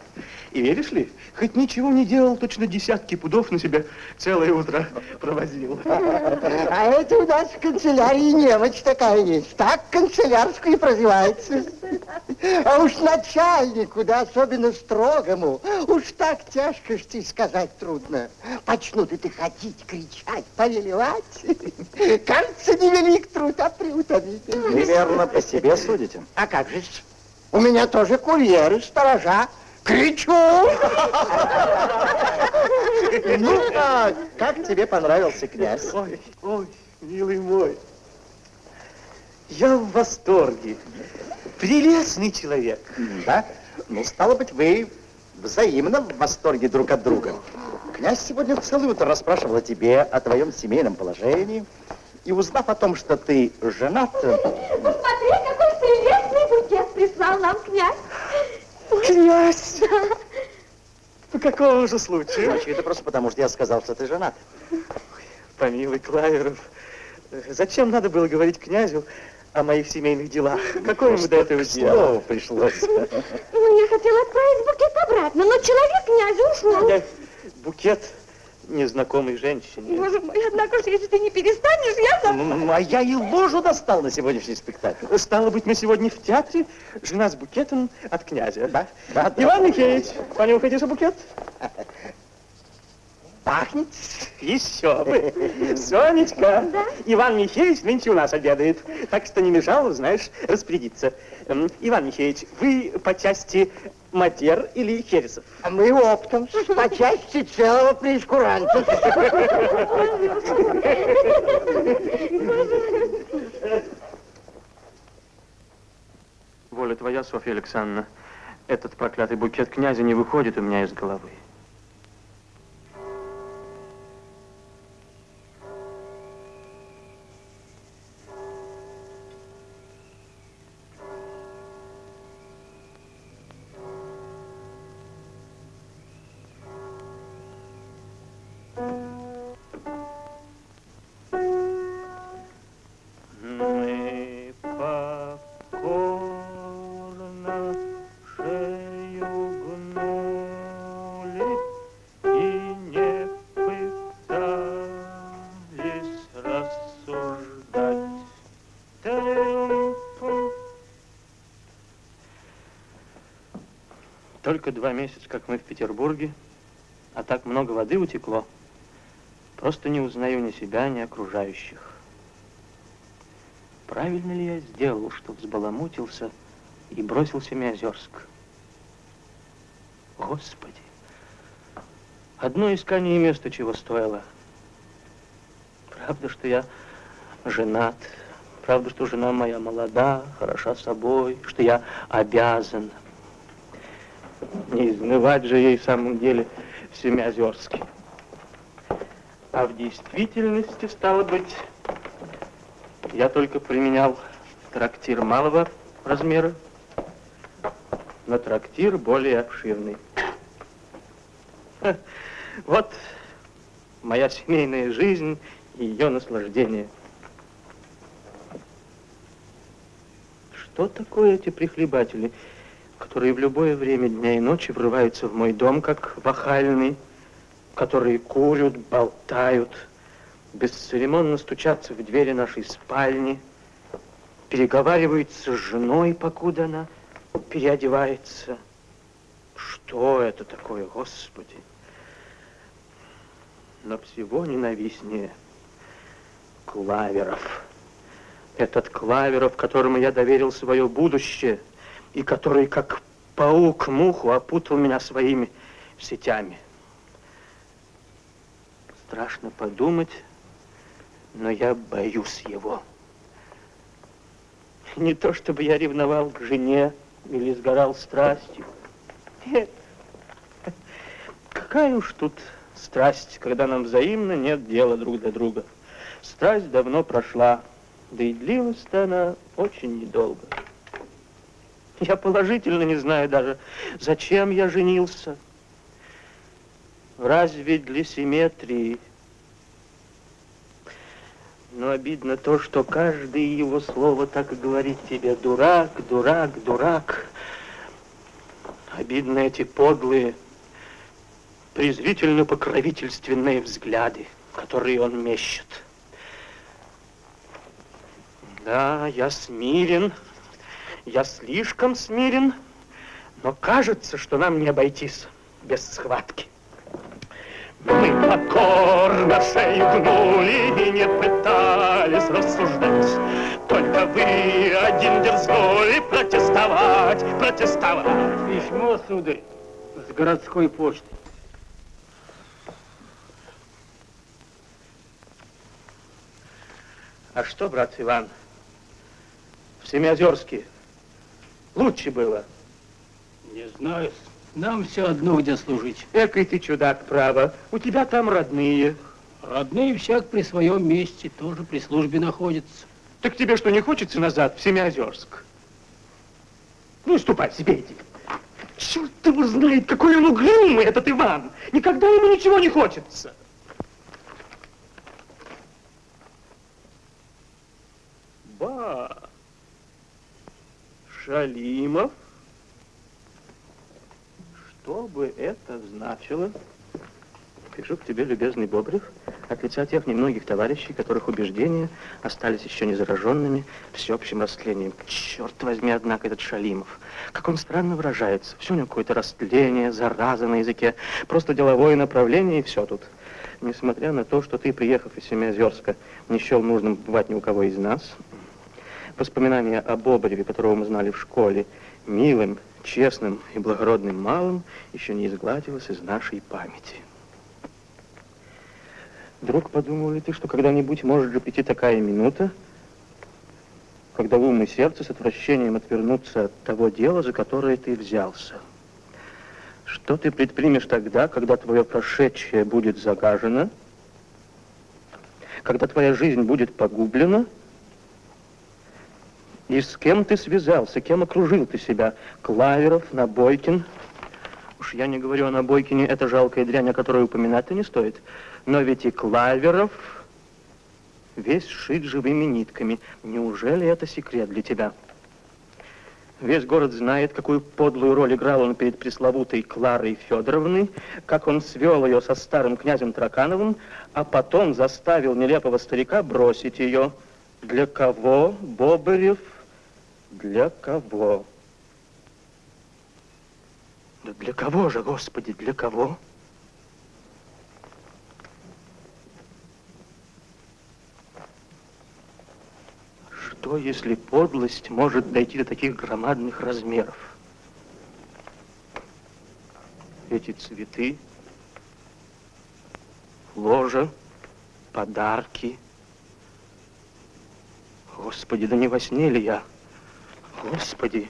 И веришь ли, хоть ничего не делал, точно десятки пудов на себя целое утро провозил. А это у нас в канцелярии немочь такая есть. Так канцелярскую и прозывается. А уж начальнику, да особенно строгому, уж так тяжко, что и сказать трудно. Почнут это ходить, кричать, повелевать. Кажется, невелик труд, а приутомительный. Вы верно по себе судите. А как же? У меня тоже курьеры, сторожа. Кричу! Ну, а как тебе понравился князь? Ой, ой, милый мой, я в восторге. Прелестный человек. Да? Ну, стало быть, вы взаимно в восторге друг от друга. Князь сегодня целое утро расспрашивал о тебе, о твоем семейном положении. И узнав о том, что ты женат... Посмотри, какой прелестный букет прислал нам князь. Князь! По какому же случаю? Значит, это просто потому, что я сказал, что ты женат. Помилуй, Клаверов, зачем надо было говорить князю о моих семейных делах? Какое ему до этого дело? Пришлось. Ну, я хотела отправить букет обратно, но человек князю ушел. Я букет незнакомой женщине. Боже мой, однако же, если ты не перестанешь, я. Ну, а я и ложу достал на сегодняшний спектакль. Стало быть, мы сегодня в театре, жена с букетом от князя. Да, да, да. Иван Михеевич, понюхайте же букет. Пахнет? Еще бы. Сонечка, Иван Михеевич нынче у нас обедает, так что не мешало, знаешь, распорядиться. Иван Михеевич, вы по части матер или хересов? А мы оптом, по части целого прескуранта. Воля твоя, Софья Александровна. Этот проклятый букет князя не выходит у меня из головы. Только два месяца, как мы в Петербурге, а так много воды утекло. Просто не узнаю ни себя, ни окружающих. Правильно ли я сделал, что взбаламутился и бросился в Миозерск? Господи, одно искание места чего стоило. Правда, что я женат, Правда, что жена моя молода, хороша собой, что я обязан. Не измывать же ей в самом деле в Семиозерске. А в действительности, стало быть, я только применял трактир малого размера на трактир более обширный. Вот моя семейная жизнь и ее наслаждение. Что такое эти прихлебатели, которые в любое время дня и ночи врываются в мой дом, как вахальный, которые курят, болтают, бесцеремонно стучатся в двери нашей спальни, переговариваются с женой, покуда она переодевается. Что это такое, Господи? Но всего ненавистнее Клаверов. Этот Клаверов, которому я доверил свое будущее, и который, как паук муху, опутал меня своими сетями. Страшно подумать, но я боюсь его. Не то, чтобы я ревновал к жене или сгорал страстью. Нет. Какая уж тут страсть, когда нам взаимно нет дела друг до друга. Страсть давно прошла, да и длилась-то она очень недолго. Я положительно не знаю даже, зачем я женился. Разве для симметрии? Но обидно то, что каждое его слово так и говорит тебе «дурак, дурак, дурак». Обидно эти подлые, презрительно-покровительственные взгляды, которые он мещет. Да, я смирен, я слишком смирен, но кажется, что нам не обойтись без схватки. Мы покорно шею гнули и не пытались рассуждать. Только вы один дерзнули протестовать, протестовать. Письмо, сударь, с городской почты. А что, брат Иван, в Семиозерске лучше было? Не знаю. Нам все одно, где служить. Экой ты чудак, право. У тебя там родные. Родные всяк при своем месте, тоже при службе находятся. Так тебе что, не хочется назад, в Семиозерск? Ну, ступай себе, иди. Черт его знает, какой он угрюмый, этот Иван. Никогда ему ничего не хочется. Ба, Шалимов? Что бы это значило? Пишу к тебе, любезный Бобрев, от лица тех немногих товарищей, которых убеждения остались еще не зараженными всеобщим растлением. Черт возьми, однако, этот Шалимов. Как он странно выражается. Все у него какое-то растление, зараза на языке. Просто деловое направление, и все тут. Несмотря на то, что ты, приехав из Семиозерска, не счел нужным бывать ни у кого из нас, воспоминания о Бобреве, которого мы знали в школе, милым, честным и благородным малым, еще не изгладилось из нашей памяти. Друг, подумал ли ты, что когда-нибудь может же прийти такая минута, когда ум и сердце с отвращением отвернутся от того дела, за которое ты взялся? Что ты предпримешь тогда, когда твое прошедшее будет загажено, когда твоя жизнь будет погублена, и с кем ты связался, кем окружил ты себя? Клаверов, Набойкин? Уж я не говорю о Набойкине, это жалкая дрянь, о которой упоминать-то не стоит. Но ведь и Клаверов весь шит живыми нитками. Неужели это секрет для тебя? Весь город знает, какую подлую роль играл он перед пресловутой Кларой Федоровной, как он свел ее со старым князем Тракановым, а потом заставил нелепого старика бросить ее. Для кого, Бобырев, для кого? Да для кого же, Господи, для кого? Что, если подлость может дойти до таких громадных размеров? Эти цветы, ложа, подарки. Господи, да не во сне ли я? Господи.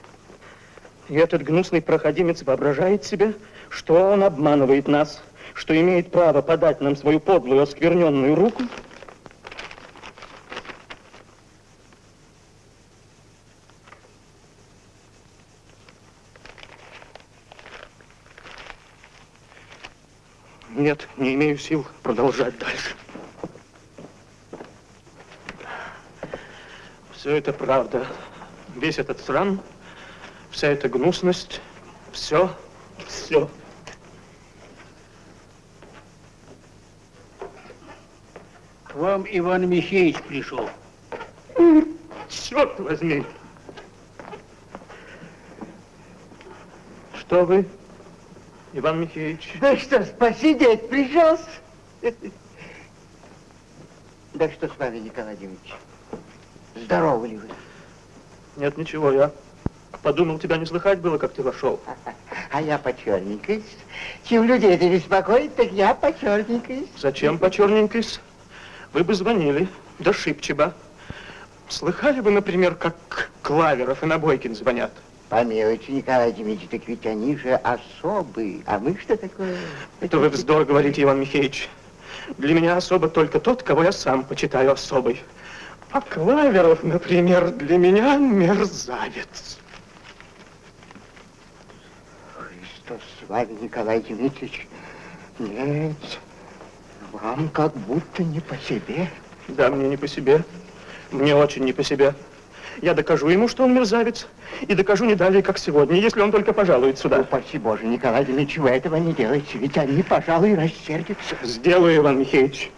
И этот гнусный проходимец воображает себе, что он обманывает нас, что имеет право подать нам свою подлую оскверненную руку. Нет, не имею сил продолжать дальше. Все это правда. Весь этот срам, вся эта гнусность, все, все. К вам Иван Михеевич пришел. Черт возьми! Что вы, Иван Михеевич? Да что, посидеть пришел? Да что с вами, Николай Дмитриевич? Здоровы ли вы? Нет, ничего, я подумал, тебя не слыхать было, как ты вошел. А я почерненькой. Чем людей это беспокоит, так я почерненькой. Зачем почерненькой? Вы бы звонили, да шибче бы. Слыхали вы, например, как Клаверов и Набойкин звонят? Помилуйте, Николай Дмитриевич, так ведь они же особые. А мы что такое? Это вы вздор говорите, Иван Михеевич. Для меня особо только тот, кого я сам почитаю особой. А Клаверов, например, для меня мерзавец. Что с вами, Николай Дмитриевич? Нет, вам как будто не по себе. Да, мне не по себе. Мне очень не по себе. Я докажу ему, что он мерзавец, и докажу не далее, как сегодня, если он только пожалует сюда. Упаси Боже, Николай Дмитриевич, вы этого не делайте, ведь они, пожалуй, рассердятся. Сделаю, Иван Михеевич.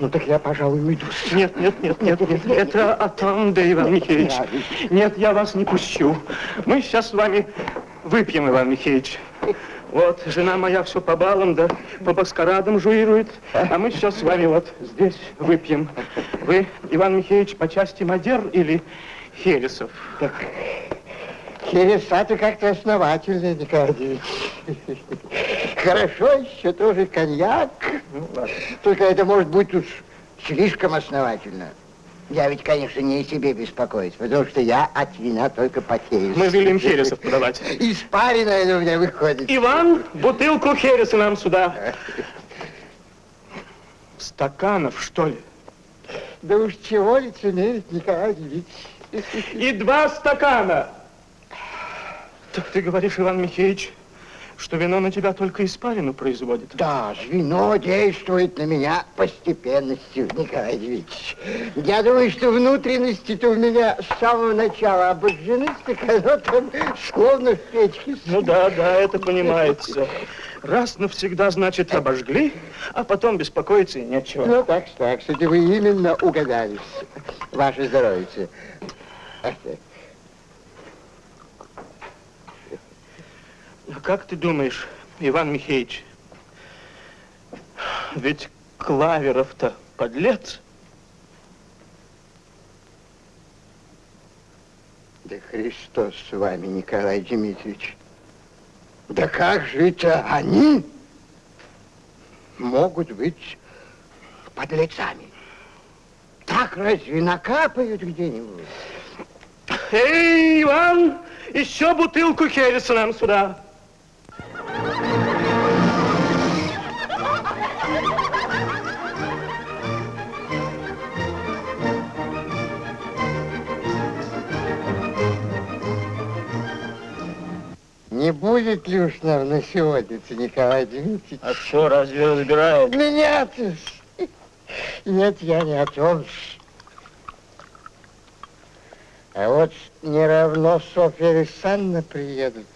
Ну так я, пожалуй, уйду. Нет, нет, нет, нет, нет, это Атанда, Иван Михеевич. Нет, я вас не пущу. Мы сейчас с вами выпьем, Иван Михеевич. Вот, жена моя все по балам, да по маскарадам жуирует, а мы сейчас с вами вот здесь выпьем. Вы, Иван Михеевич, по части Мадер или Хересов? Так, Хереса-то как-то основательно, Николай Ильич. Хорошо еще тоже коньяк. Ну, ладно. Только это может быть уж слишком основательно. Я ведь, конечно, не о себе беспокоюсь, потому что я от вина только потею. Мы велим Хересов подавать. Испаренное это у меня выходит. Иван, бутылку Хереса нам сюда. Стаканов, что ли? Да уж чего лицемерить, Николай Ильич. И два стакана. Так ты говоришь, Иван Михеевич, что вино на тебя только испарину производит? Да, вино действует на меня постепенностью, Николай Ильич. Я думаю, что внутренности-то у меня с самого начала обожжены, так оно там словно в печке. Ну да, да, это понимается. Раз навсегда, значит, обожгли, а потом беспокоиться и нечего. Ну, так, так, кстати, вы именно угадались. Ваше здоровье. А как ты думаешь, Иван Михеевич, ведь Клаверов-то подлец? Да Христос с вами, Николай Дмитриевич. Да как же это они могут быть подлецами? Так разве накапают где-нибудь? Эй, Иван, еще бутылку Хереса нам сюда. Не будет ли уж нам на сегодня, Николай Дмитриевич? А что, разве разбирает? Ну, нет, нет, я не о том. А вот не равно Софья Александровна приедут.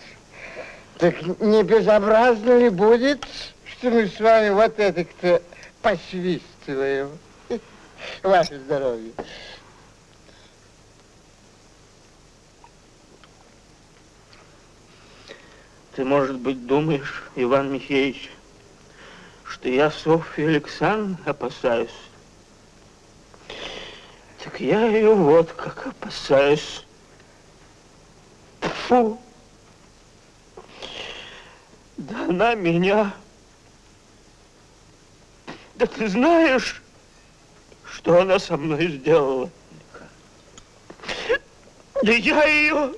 Так не безобразно ли будет, что мы с вами вот это-то посвистываем? Ваше здоровье. Ты, может быть, думаешь, Иван Михеевич, что я Софью Александровну опасаюсь? Так я ее вот как опасаюсь. Фу! Да она меня... Да ты знаешь, что она со мной сделала. Да я ее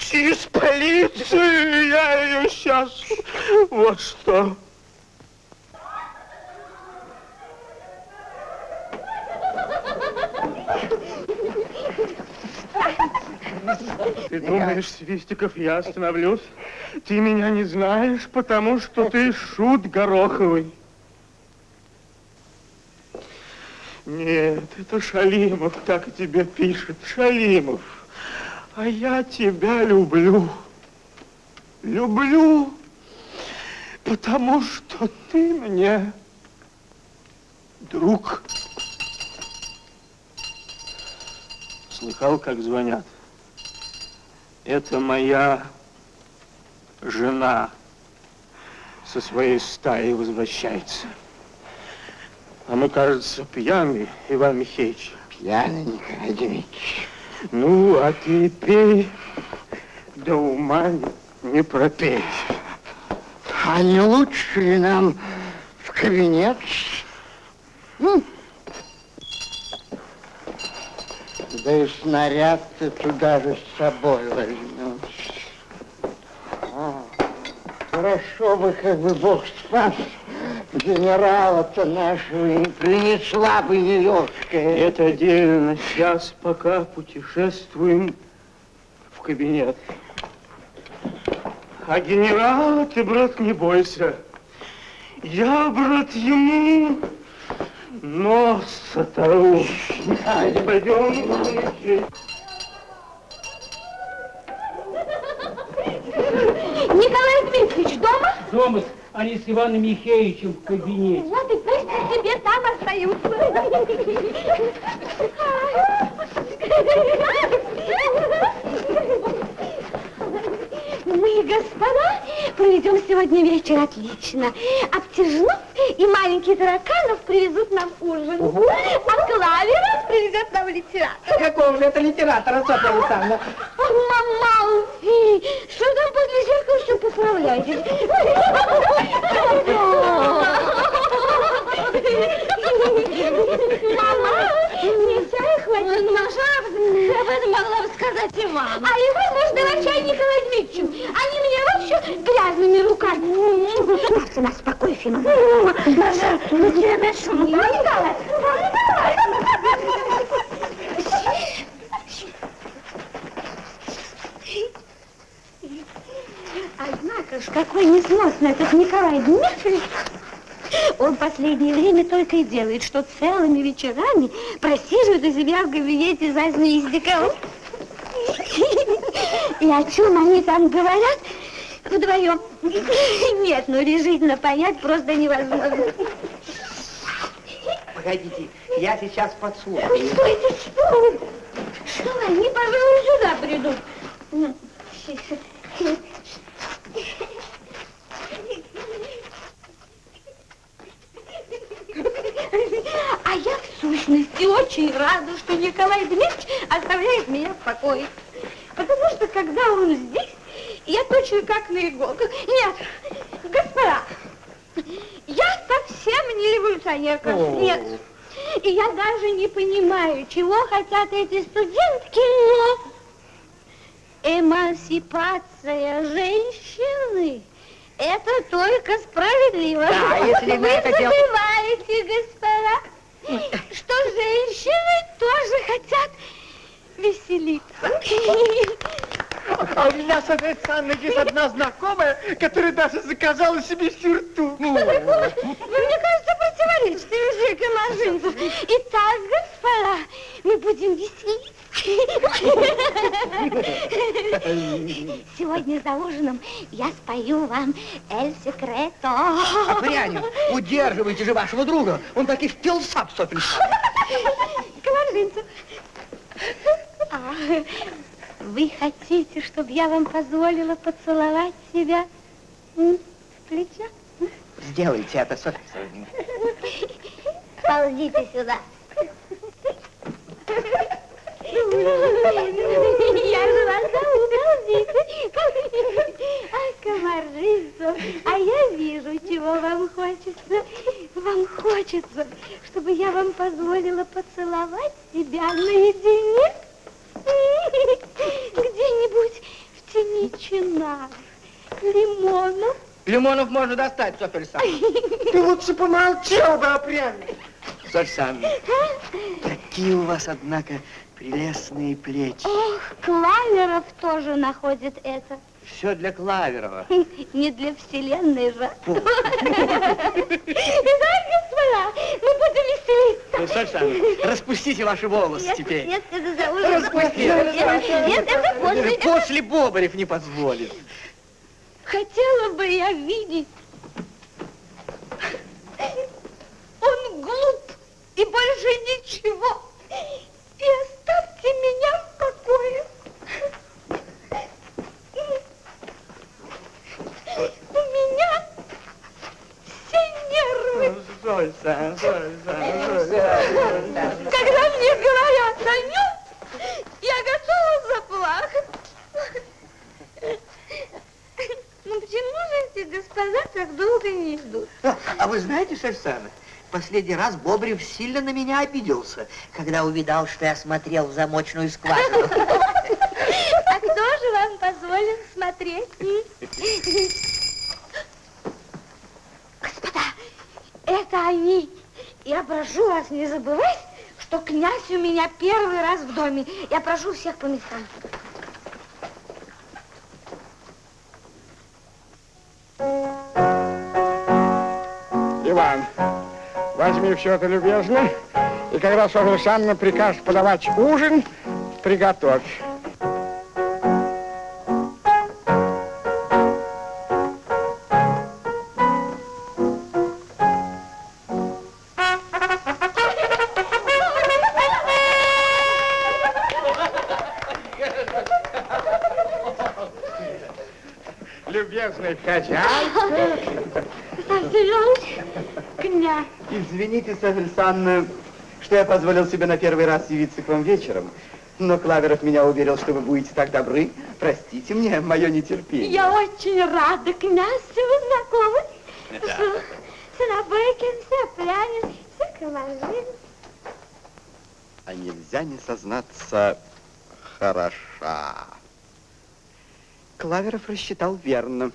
через полицию, я ее сейчас, вот что. Ты думаешь, Свистиков, я остановлюсь? Ты меня не знаешь, потому что ты шут гороховый. Нет, это Шалимов так тебе пишет. Шалимов. А я тебя люблю. Люблю, потому что ты мне друг. Слыхал, как звонят? Это моя жена со своей стаей возвращается. А мы, кажется, пьяны, Иван Михеевич. Пьяный, Николай Дмитриевич. Ну, а ты пей, да ума не пропей. А не лучше ли нам в кабинет? Да и снаряд ты туда же с собой возьмешь. А, хорошо бы, как бы Бог спас генерала-то нашего, и принесла бы Елешка. Это отдельно. Сейчас пока путешествуем в кабинет. А генерала ты, брат, не бойся. Я, брат, ему нос оторву. Пойдем, Николай Дмитриевич дома? Дома, они с Иваном Михеевичем в кабинете. Вот и пусть тебе там остаются. Мы, господа, проведем сегодня вечер отлично. Обтяжнов и маленький тараканов привезут нам ужин. А Клаверов привезет нам литератора. Какого же это литератора, Софья Александровна? Мама, что там подле зеркала все поправляете? Мама, нельзя хватит. Маша, об этом могла бы сказать и мама. А его можно врача Николаю Дмитриевичу. Они меня вообще грязными руками. Марта, нас спокойствие. Маша, ну тебе нашел. Не давай. Однако ж, какой несносный этот Николай Дмитриевич. Он последнее время только и делает, что целыми вечерами просиживает у себя в кабинете за звездиком. И о чем они там говорят вдвоем? Нет, ну решительно понять просто невозможно. Погодите, я сейчас подслушаю. Что вы? Что они, пожалуй, сюда придут. А я в сущности очень рада, что Николай Дмитриевич оставляет меня в покое. Потому что когда он здесь, я точно как на иголках. Нет, господа, я совсем не революционерка. Нет. И я даже не понимаю, чего хотят эти студентки, но эмансипация женщины это только справедливо. Да, если вы это дел- забываете, господа, что женщины тоже хотят веселиться. А у меня, Софья Александровна, есть одна знакомая, которая даже заказала себе сюртук. Что такое? Вы, мне кажется, противоречите, Евжика Мажинцев. Итак, господа, мы будем веселиться. Сегодня за ужином я спою вам «Эль Секрето». А пряню, удерживайте же вашего друга. Он таки впился в Софья Александровна. Комаржинцев. А, вы хотите, чтобы я вам позволила поцеловать себя в плечо? Сделайте это, Софья Александровна. Ползите сюда. Я же вас ползите. А, комаржинцев, а я вижу, чего вам хочется. Вам хочется, чтобы я вам позволила поцеловать себя наедине? Где-нибудь в тени чинар, лимонов. Лимонов можно достать, Софья Александровна. Ты лучше помолчал бы, опрямил. Софья Александровна, какие у вас, однако, прелестные плечи. Ох, Клаверов тоже находит это. Все для Клаверова. Не для вселенной же. Итак, господа, мы будем веселиться. Ну, Софья Александровна, распустите ваши волосы Нет, теперь. нет, это за ужином. Распусти. Нет, нет, это после. После Бобарев не позволит. Хотела бы я видеть. Он глуп и больше ничего. И меня в покое. У меня все нервы. Зойса, Зойса, Зойса. Когда мне говорят о нем, я готова заплакать. Ну почему же эти господа так долго не идут? А вы знаете, Александровна, последний раз Бобрев сильно на меня обиделся, когда увидал, что я смотрел в замочную скважину. А кто же вам позволен смотреть? Господа, это они. Я прошу вас не забывать, что князь у меня первый раз в доме. Я прошу всех по местам. Иван, возьми все это любезно, и когда Софья Александровна прикажет подавать ужин, приготовь. Любезный хозяин, Александрович, князь. Извините, Софья Александровна, что я позволил себе на первый раз явиться к вам вечером. Но Клаверов меня уверил, что вы будете так добры. Простите мне мое нетерпение. Я очень рада, князь, что вы знакомы. Да. Сынобыкин, Сопрянин, Соколожин. А нельзя не сознаться, хороша. Клаверов рассчитал верно.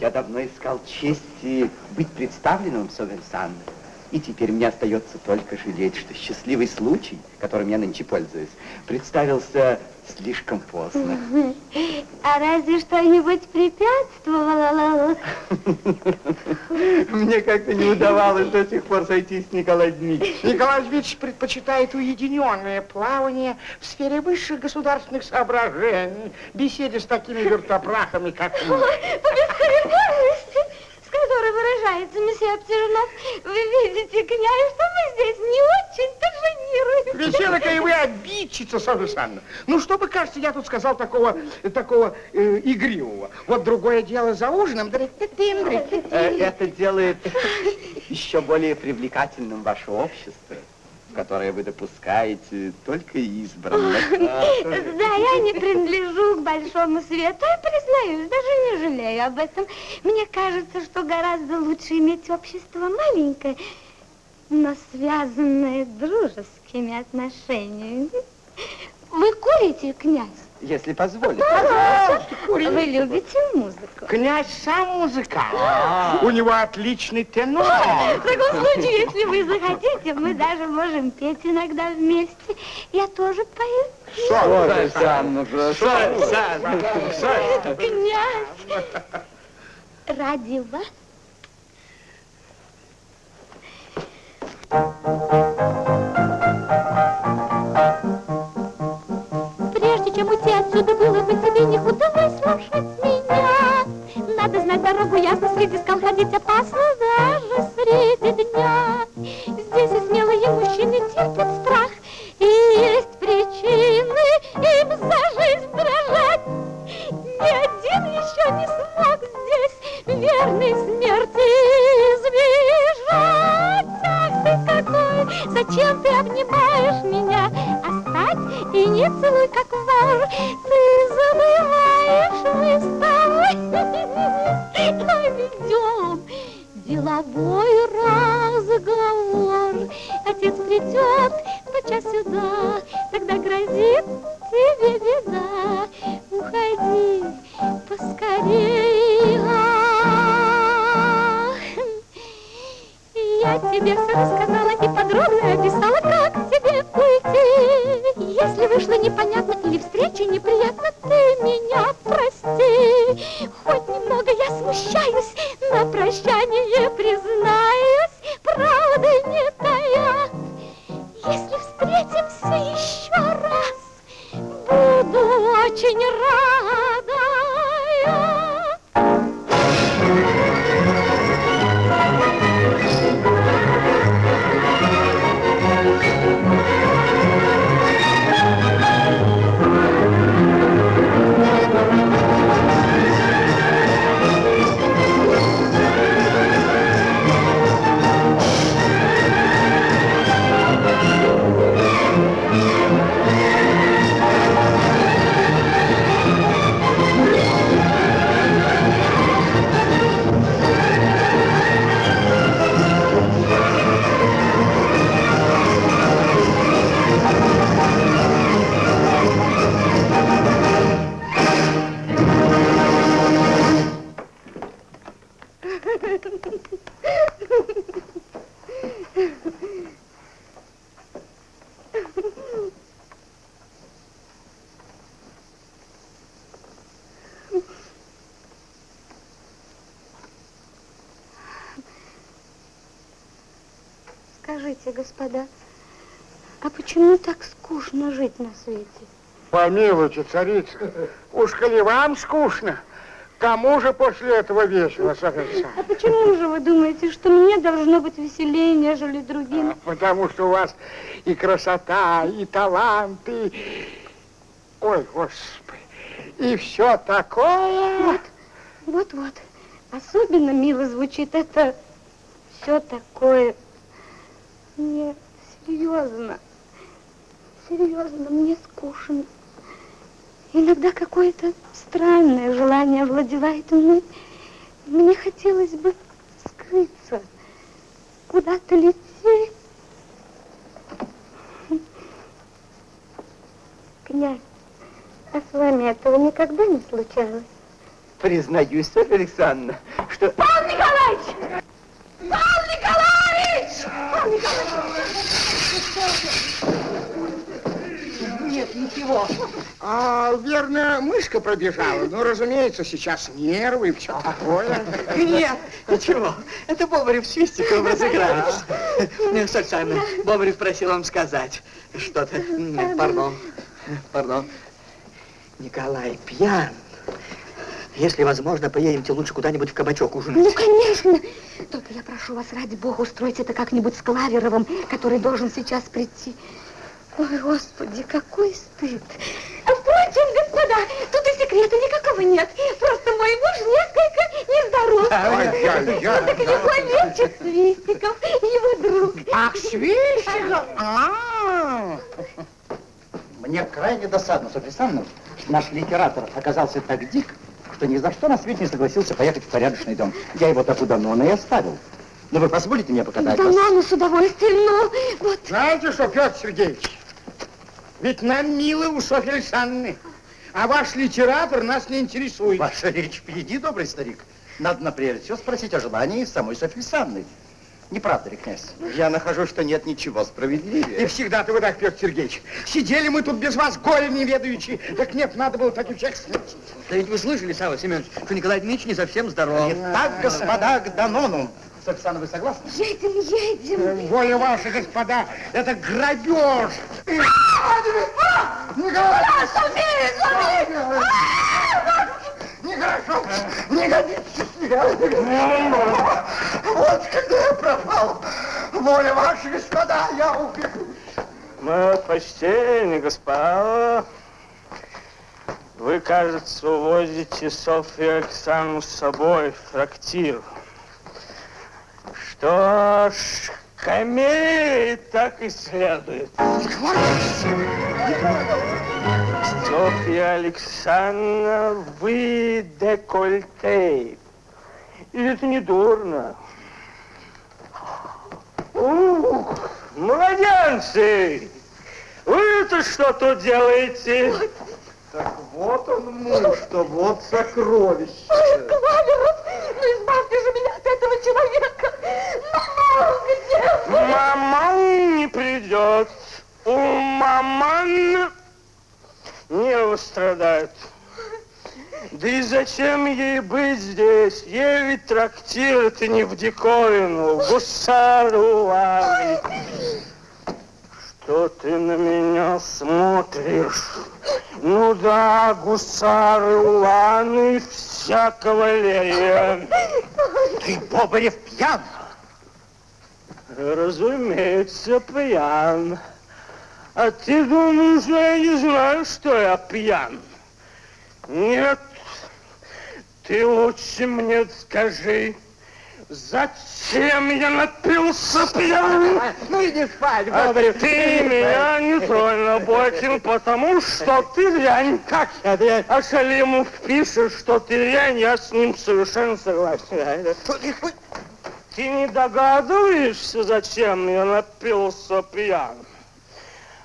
Я давно искал чести быть представленным в. И теперь мне остается только жалеть, что счастливый случай, которым я нынче пользуюсь, представился слишком поздно. А разве что-нибудь препятствовало? Мне как-то не удавалось до сих пор сойтись с Николаем Дмитриевичем. Николай Дмитриевич предпочитает уединенное плавание в сфере высших государственных соображений, беседе с такими вертопрахами, как мы. По с которой выражается месье Обтяжнов, вы видите, князь, что мы здесь не очень-то жонируем. Веселка и вы обидчица, Софья Александровна. Ну, что бы, кажется, я тут сказал такого, такого э, игривого. Вот другое дело за ужином. Э, Это делает еще более привлекательным ваше общество, в которое вы допускаете только избранных. Да, я не принадлежу к большому свету, я признаюсь, даже не жалею об этом. Мне кажется, что гораздо лучше иметь общество маленькое, но связанное дружескими отношениями. Вы курите, князь? Если позволите. Вы любите музыку? Князь сам музыкант. У него отличный тенор. В таком случае, если вы захотите, мы даже можем петь иногда вместе. Я тоже пою. Софья Александровна, Софья Александровна. Князь, ради вас Прежде отсюда, было бы тебе не худо выслушать меня. Надо знать дорогу ясно, среди скал ходить опасно даже среди дня. Здесь и смелые мужчины терпят страх, и есть причины им за жизнь дрожать. Ни один еще не смог здесь верной смерти избежать. Ах ты какой, зачем ты обнимаешь не целуй, как вор. Ты забываешь мы с тобой. Ой, идем, деловой разговор. Отец придет, доча сюда, тогда грозит тебе беда. Уходи поскорее. Ах, Я тебе все рассказала и подробно описала, как. Если вышло непонятно или встреча неприятна, ты меня прости. Хоть немного я смущаюсь, на прощание признаюсь, правды не тая. Если встретимся еще раз, буду очень рада. Господа, а почему так скучно жить на свете? Помилуйте, царица, уж коли вам скучно, кому же после этого весело, Софья А почему же вы думаете, что мне должно быть веселее, нежели другим? Потому что у вас и красота, и талант, и... Ой, Господи, и все такое. Вот-вот, особенно мило звучит это все такое. Нет, серьезно, серьезно, мне скучно. Иногда какое-то странное желание овладевает мной. Мне хотелось бы скрыться, куда-то лететь. Князь, а с вами этого никогда не случалось? Признаюсь, Софья Александровна, что... Павел Николаевич! Павел Николаевич! Нет, ничего. А, верно, мышка пробежала. Ну, разумеется, сейчас нервы и все такое. Нет, ничего. Это Бобрев с Свистиковым разыгрались. Софья Александровна, Бобрев просил вам сказать что-то. Пардон, пардон. Николай пьян. Если возможно, поедемте лучше куда-нибудь в кабачок ужинать. Ну, конечно. Только я прошу вас, ради бога, устроить это как-нибудь с Клаверовым, который должен сейчас прийти. Ой, Господи, какой стыд. А впрочем, господа, тут и секрета никакого нет. Просто мой муж несколько нездоров. Вот так его лечит Свистиков, его друг. Ах, свищик? А, Мне крайне досадно, Софья Александровна, что наш литератор оказался так дик, что ни за что на свете не согласился поехать в порядочный дом. Я его так удано и оставил. Но вы позволите мне покатать Да вас? ну, ну, с удовольствием, ну, вот. Знаете что, Петр Сергеевич, ведь нам мило у Софьи Александровны, а ваш литератор нас не интересует. Ваша речь впереди, добрый старик. Надо на прежде всего спросить о желании самой Софьи Александровны. Не правда ли, князь? Я нахожу, что нет ничего И справедливее. всегда-то вы так, Петр Сергеевич. Сидели мы тут без вас, горе не ведающие. Так нет, надо было таких всех смертей. Да ведь вы слышали, Савва Семенович, что Николай Дмитриевич не совсем здоров. Итак, господа, к Данону. Александровна, вы согласны? Едем, едем. Воля ваша, господа, это грабеж. Николай! Нехорошо, не годится. Вот когда я пропал. Воля ваша, господа, я убегу. Мое почтение, господа. Вы, кажется, увозите Софью Александровну с собой в трактир. Что ж, камелии так и следует. Софья Александровна, вы декольте. И это не дурно. Ух, младенцы! Вы-то что тут делаете? Так вот он муж, что вот сокровище. Ой, Клаверов, ну избавьте же меня от этого человека. Ну, где вы? Маман не придет. У маман не страдает. Да и зачем ей быть здесь? Ей ведь трактир это не в диковину, гусару ловить. Что ты на меня смотришь? Ну да, гусары, уланы, вся кавалерия. Ты, Бобарев, пьян. Разумеется, пьян. А ты думаешь, я не знаю, что я пьян? Нет, ты лучше мне скажи, зачем я напился пьян? Ну иди спать, А Бобрев. ты меня не тронь, Наботин, потому что ты дрянь. Как я дрянь? А Шалимов пишет, что ты дрянь, я с ним совершенно согласен. Ты не догадываешься, зачем я напился пьян?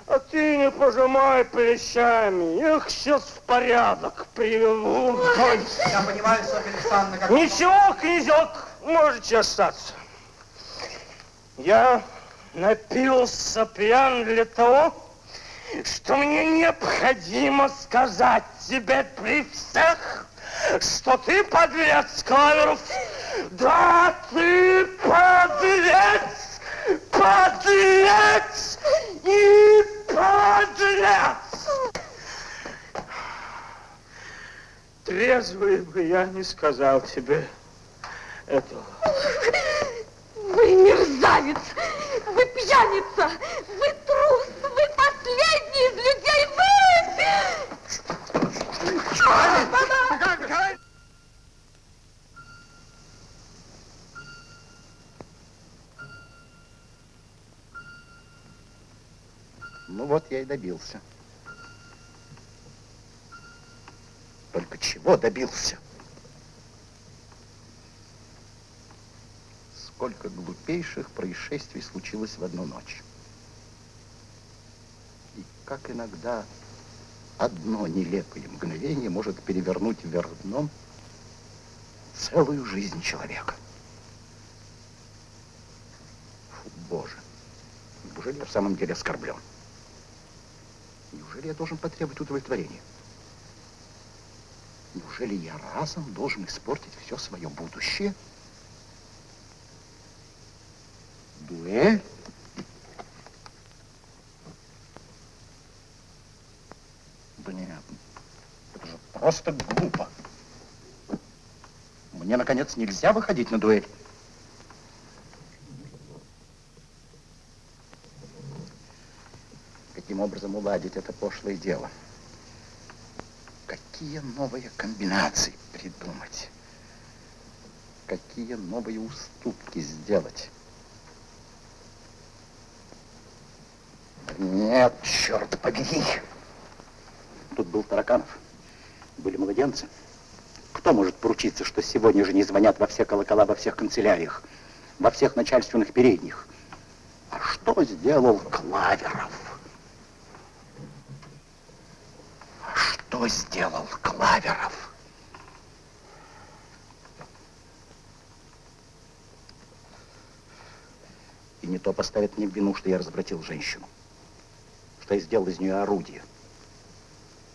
А ты не пожимай плечами, я их сейчас в порядок приведу. Я понимаю, Софья Александровна, как... Ничего, князек, можете остаться. Я напился пьян для того, что мне необходимо сказать тебе при всех, что ты подлец, Клаверов. Да, ты подлец, подлец и подлец. Трезвый бы я не сказал тебе этого. Вы мерзавец, вы пьяница, вы трус, вы последний из людей, вы... Ну вот я и добился. Только чего добился? Сколько глупейших происшествий случилось в одну ночь. И как иногда одно нелепое мгновение может перевернуть вверх дном целую жизнь человека. Фу, Боже, неужели я в самом деле оскорблен? Неужели я должен потребовать удовлетворения? Неужели я разом должен испортить все свое будущее? Дуэль? Блин, это же просто глупо. Мне, наконец, нельзя выходить на дуэль. Каким образом уладить это пошлое дело? Какие новые комбинации придумать? Какие новые уступки сделать? Нет, черт побери. Тут был Тараканов, были младенцы. Кто может поручиться, что сегодня же не звонят во все колокола, во всех канцеляриях, во всех начальственных передних? А что сделал Клаверов? Что сделал Клаверов? И не то поставят мне в вину, что я развратил женщину, что я сделал из нее орудие.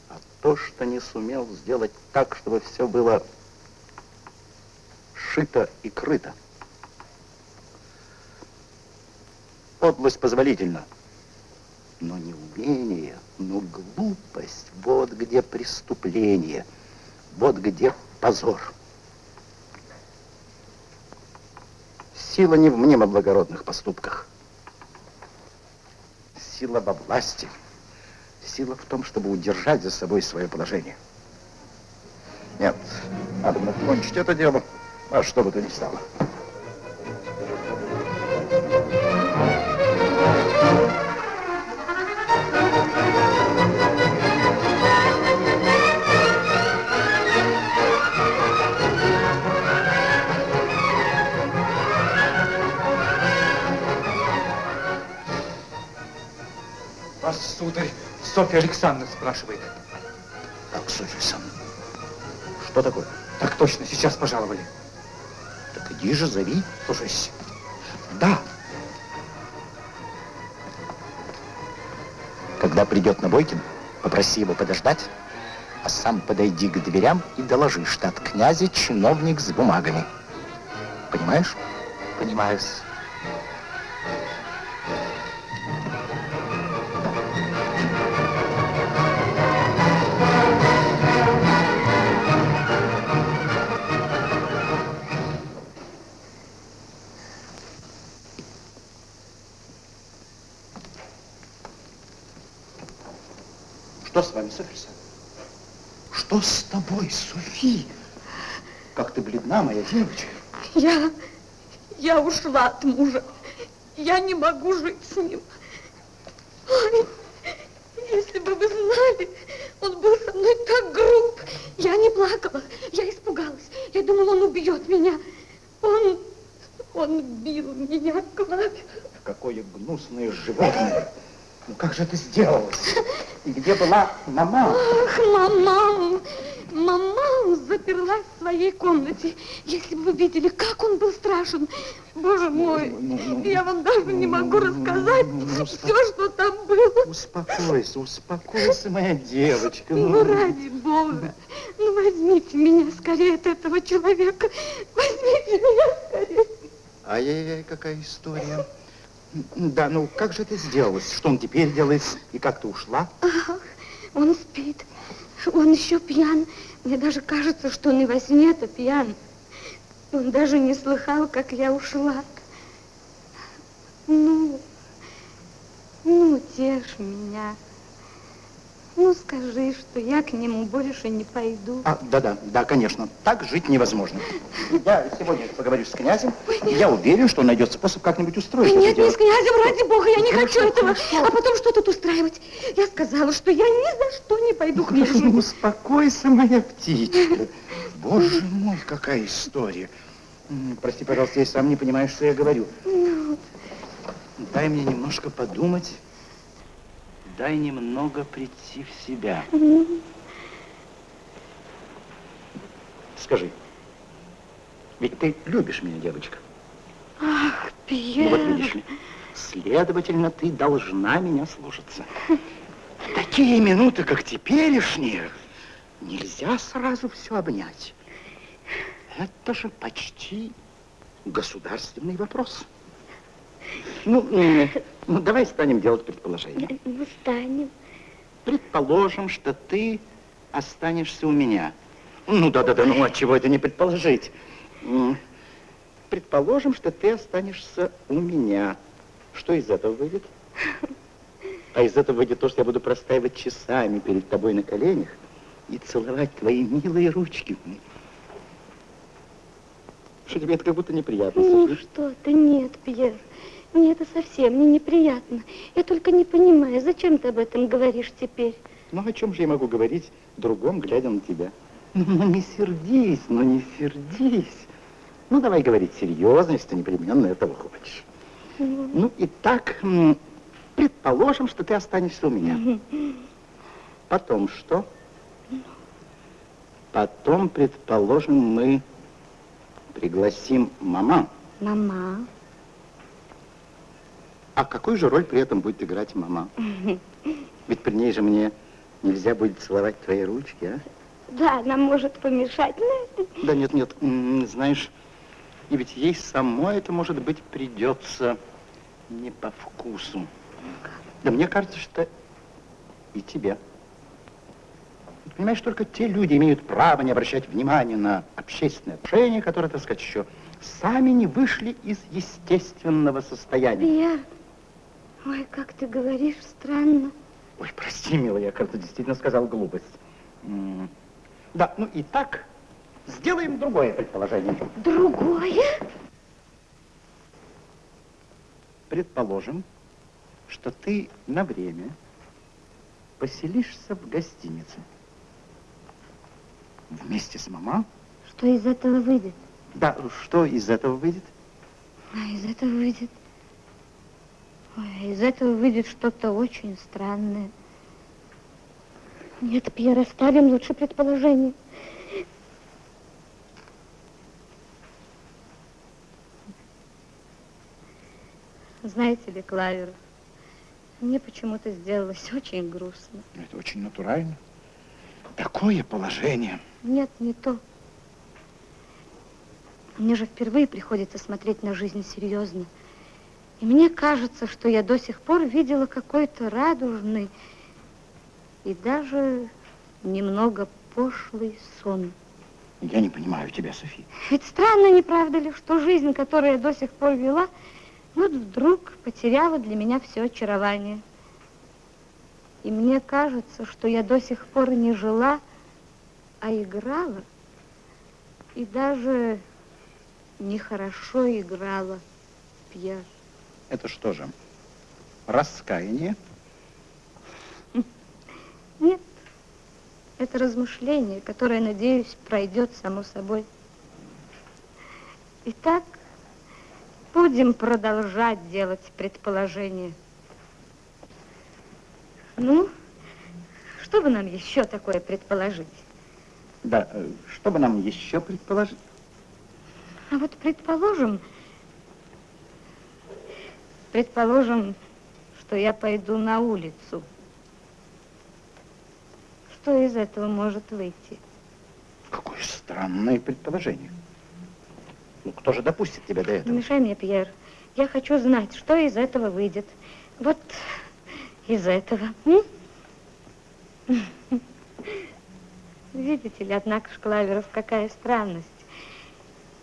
А то, что не сумел сделать так, чтобы все было шито и крыто. Подлость позволительна, но не умение, но глупость. Вот где преступление, вот где позор. Сила не в мнемо-благородных поступках. Сила во власти. Сила в том, чтобы удержать за собой свое положение. Нет, надо кончить это дело, а что бы то ни стало. Сударь, Софья Александровна спрашивает. Как, Софья Александровна? Что такое? Так точно, сейчас пожаловали. Так иди же, зови. Слушайся. Да. Когда придет Набойкин, попроси его подождать, а сам подойди к дверям и доложи, от князя чиновник с бумагами. Понимаешь? Понимаю. Что с вами, Александровна? Что с тобой, Софи? Как ты бледна, моя девочка. Я, я ушла от мужа. Я не могу жить с ним. Ой, если бы вы знали, он был со мной так груб. Я не плакала, я испугалась. Я думала, он убьет меня. Он, он бил меня, Клаве. Какое гнусное животное. Ну как же это сделалось? И где была мама? Ах, мама, мама заперлась в своей комнате. Если бы вы видели, как он был страшен. Боже мой, я вам даже не могу рассказать все, что там было. Успокойся, успокойся, моя девочка. Ну, ради бога, ну возьмите меня скорее от этого человека. Возьмите меня скорее. Ай-яй-яй, какая история. Да, ну как же это сделалось? Что он теперь делает? И как ты ушла? Ах, он спит. Он еще пьян. Мне даже кажется, что он и во сне-то пьян. Он даже не слыхал, как я ушла. Ну, ну, тешь меня. Ну, скажи, что я к нему больше не пойду. А, да-да, да, конечно. Так жить невозможно. Я сегодня поговорю с князем. Я уверен, что он найдет способ как-нибудь устроить Нет, это не дело. с князем, ради бога, я не Хорошо, хочу этого. хорошо. А потом что тут устраивать? Я сказала, что я ни за что не пойду к Хорошо, мужу. успокойся, моя птичка. Боже мой, какая история. Прости, пожалуйста, я сам не понимаю, что я говорю. Ну, Дай мне немножко подумать. Дай немного прийти в себя. Скажи, ведь ты любишь меня, девочка? Ах, Ну вот Пьер. видишь ли, следовательно, ты должна меня слушаться. В такие минуты, как теперешние, нельзя сразу все обнять. Это же почти государственный вопрос. Ну, м, ну, давай станем делать предположение. Ну, станем. Предположим, что ты останешься у меня. Ну, да-да-да, ну, от чего это не предположить? Предположим, что ты останешься у меня. Что из этого выйдет? А из этого выйдет то, что я буду простаивать часами перед тобой на коленях и целовать твои милые ручки. Что тебе это как будто неприятно, Ну что ты, нет, Пьер. Мне это совсем не неприятно. Я только не понимаю, зачем ты об этом говоришь теперь? Ну, о чем же я могу говорить другом, глядя на тебя? Ну, ну, не сердись, ну, не сердись. Ну, давай говорить серьезно, если ты непременно этого хочешь. Ну, и так, предположим, что ты останешься у меня. Потом что? Потом, предположим, мы пригласим мама. Мама. А какую же роль при этом будет играть мама? Ведь при ней же мне нельзя будет целовать твои ручки, а? Да, она может помешать. Да нет, нет, знаешь, и ведь ей самой это, может быть, придется не по вкусу. Да мне кажется, что и тебе. Понимаешь, только те люди имеют право не обращать внимания на общественные отношения, которые, так сказать, еще сами не вышли из естественного состояния. Пьер. Ой, как ты говоришь странно. Ой, прости, милая, я, кажется, действительно сказал глупость. Да, ну и так, сделаем другое предположение. Другое? Предположим, что ты на время поселишься в гостинице. Вместе с мама? Что из этого выйдет? Да, что из этого выйдет? А из этого выйдет... Ой, из этого выйдет что-то очень странное. Нет, Пьер, оставим лучше предположение. Знаете ли, Клавер, мне почему-то сделалось очень грустно. Это очень натурально. Такое положение. Нет, не то. Мне же впервые приходится смотреть на жизнь серьезно. И мне кажется, что я до сих пор видела какой-то радужный и даже немного пошлый сон. Я не понимаю тебя, Софи. Ведь странно, не правда ли, что жизнь, которую я до сих пор вела, вот вдруг потеряла для меня все очарование. И мне кажется, что я до сих пор не жила, а играла. И даже нехорошо играла, Пьер. Это что же, раскаяние? Нет, это размышление, которое, надеюсь, пройдет само собой. Итак, будем продолжать делать предположения. Ну, что бы нам еще такое предположить? Да, э, что бы нам еще предположить? А вот предположим, предположим, что я пойду на улицу. Что из этого может выйти? Какое странное предположение. Ну, кто же допустит тебя до Не этого? мешай мне, Пьер. Я хочу знать, что из этого выйдет. Вот из этого. м? Видите ли, однако, Шклаверов, какая странность.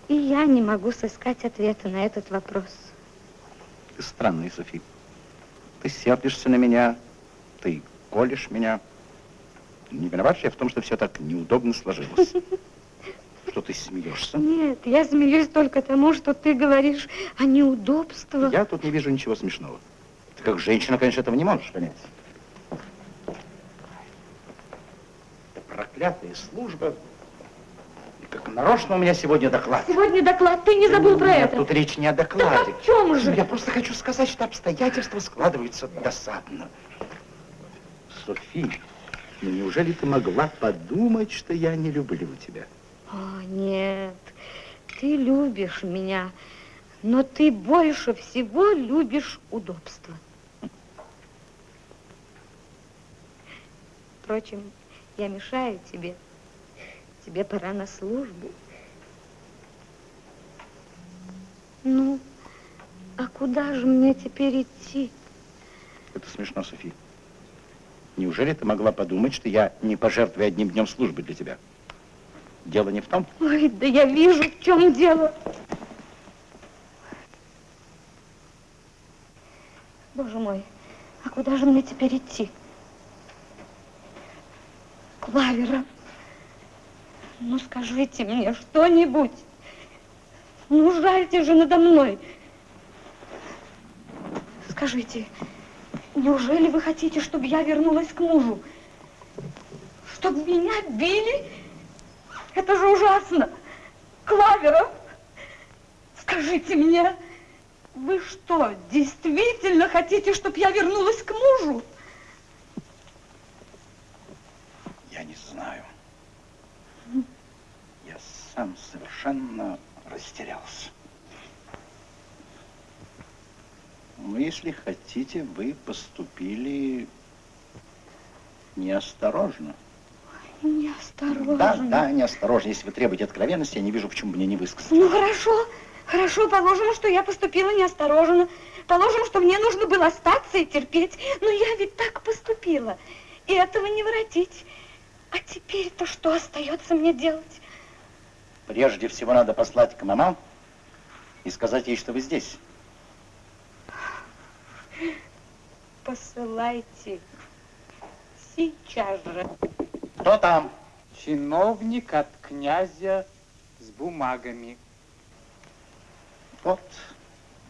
И я не могу сыскать ответа на этот вопрос. Ты странная, Софи. Ты сердишься на меня, ты колешь меня. Не виноват я в том, что все так неудобно сложилось. Что ты смеешься? Нет, я смеюсь только тому, что ты говоришь о неудобствах. Я тут не вижу ничего смешного. Ты как женщина, конечно, этого не можешь понять. Это проклятая служба. И как нарочно у меня сегодня доклад. Сегодня доклад, ты не забыл про Нет, это. тут речь не о докладе. Так о чем же? Я просто хочу сказать, что обстоятельства складываются досадно. Софи, ну неужели ты могла подумать, что я не люблю тебя? О, нет, ты любишь меня, но ты больше всего любишь удобство. Впрочем, я мешаю тебе. Тебе пора на службу. Ну, а куда же мне теперь идти? Это смешно, Софи. Неужели ты могла подумать, что я не пожертвую одним днем службы для тебя? Дело не в том. Ой, да я вижу, в чем дело. Боже мой, а куда же мне теперь идти? Клавера, ну скажите мне что-нибудь. Ну, жальте же надо мной. Скажите, неужели вы хотите, чтобы я вернулась к мужу? Чтобы меня били? Это же ужасно. Клаверов, скажите мне, вы что, действительно хотите, чтобы я вернулась к мужу? Я не знаю. Я сам совершенно растерялся. Ну, если хотите, вы поступили неосторожно. Неосторожно. Да, да, неосторожно. Если вы требуете откровенности, я не вижу, почему мне не высказаться. Ну, хорошо, хорошо, положим, что я поступила неосторожно. Положим, что мне нужно было остаться и терпеть. Но я ведь так поступила. И этого не воротить. А теперь-то что остается мне делать? Прежде всего надо послать к мамам и сказать ей, что вы здесь. Посылайте сейчас же. Кто там? Чиновник от князя с бумагами. Вот,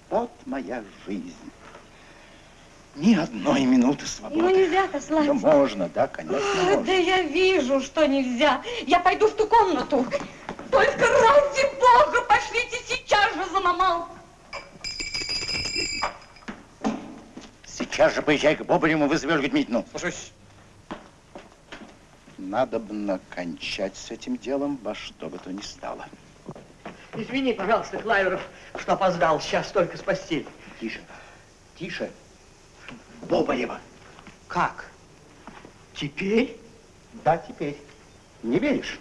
вот моя жизнь. Ни одной минуты свободы. Ну, нельзя послать. Да можно, да, конечно, А, можно. Да я вижу, что нельзя. Я пойду в ту комнату. Только ради бога пошлите сейчас же за мамал. Сейчас же поезжай к Бобареву, вызовешь Гудмитину. Слушаюсь. Надо бы накончать с этим делом во что бы то ни стало. Извини, пожалуйста, Клаверов, что опоздал. Сейчас только с постели. Тише, тише. Бобарева. Как? Теперь? Да, теперь. Не веришь?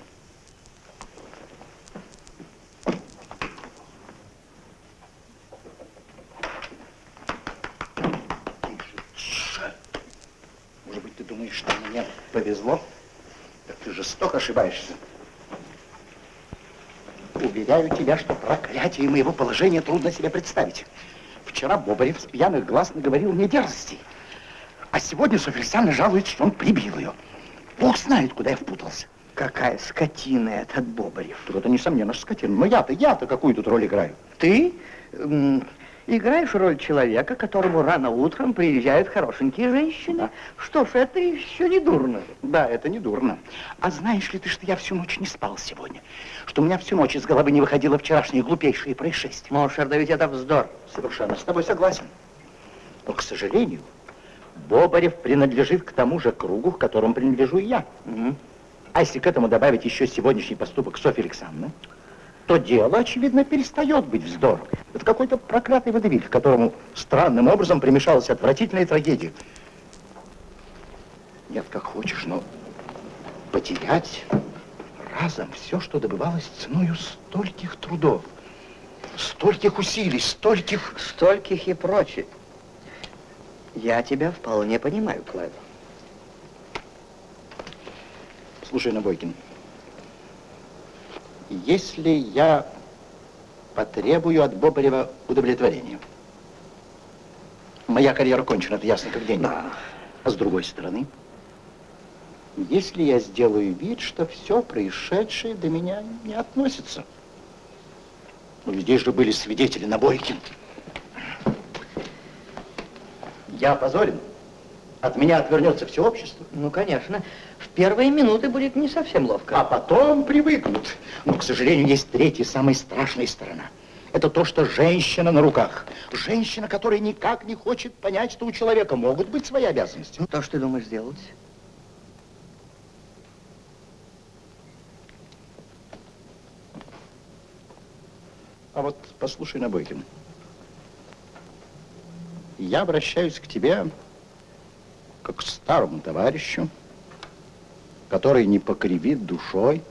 Тише. Может быть, ты думаешь, что мне повезло? Так ты жестоко ошибаешься. Уверяю тебя, что проклятие моего положения трудно себе представить. Вчера Бобарев с пьяных глаз наговорил мне дерзостей. А сегодня Соферсяна жалуется, что он прибил ее. Бог знает, куда я впутался. Какая скотина этот Бобарев. Так это, несомненно, скотина. Но я-то, я-то какую тут роль играю? Ты играешь роль человека, которому рано утром приезжают хорошенькие женщины. Да. Что ж, это еще не дурно. Да, это не дурно. А знаешь ли ты, что я всю ночь не спал сегодня? Что у меня всю ночь из головы не выходило вчерашнее глупейшее происшествие? Mon cher, да ведь это вздор. Совершенно с тобой согласен. Но, к сожалению, Бобарев принадлежит к тому же кругу, к которому принадлежу и я. А если к этому добавить еще сегодняшний поступок Софьи Александровны, то дело, очевидно, перестает быть вздором. Это какой-то проклятый водевиль, к которому странным образом примешалась отвратительная трагедия. Нет, как хочешь, но потерять разом все, что добывалось ценою стольких трудов, стольких усилий, стольких... Стольких и прочее. Я тебя вполне понимаю, Клайв. Слушай, Набойкин, если я потребую от Бобарева удовлетворения, моя карьера кончена, это ясно как день. Да. А с другой стороны, если я сделаю вид, что все происшедшее до меня не относится. Ну, здесь же были свидетели Набойкин. Я опозорен. От меня отвернется все общество. Ну, конечно. Первые минуты будет не совсем ловко. А потом привыкнут. Но, к сожалению, есть третья, самая страшная сторона. Это то, что женщина на руках. Женщина, которая никак не хочет понять, что у человека могут быть свои обязанности. Ну, то, что ты думаешь сделать? А вот послушай, Набойкин. Я обращаюсь к тебе как к старому товарищу, который не покривит душой,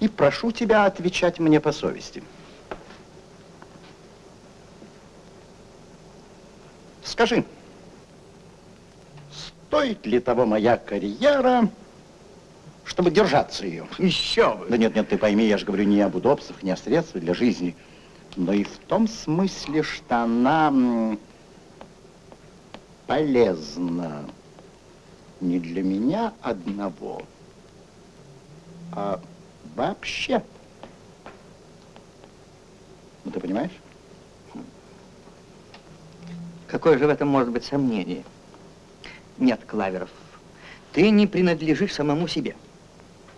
и прошу тебя отвечать мне по совести. Скажи, стоит ли того моя карьера, чтобы держаться ее? Еще бы. Да нет, нет, ты пойми, я же говорю не об удобствах, не о средствах для жизни, но и в том смысле, что она полезна не для меня одного, а вообще. Ну, ты понимаешь? Какое же в этом может быть сомнение? Нет, Клаверов, ты не принадлежишь самому себе.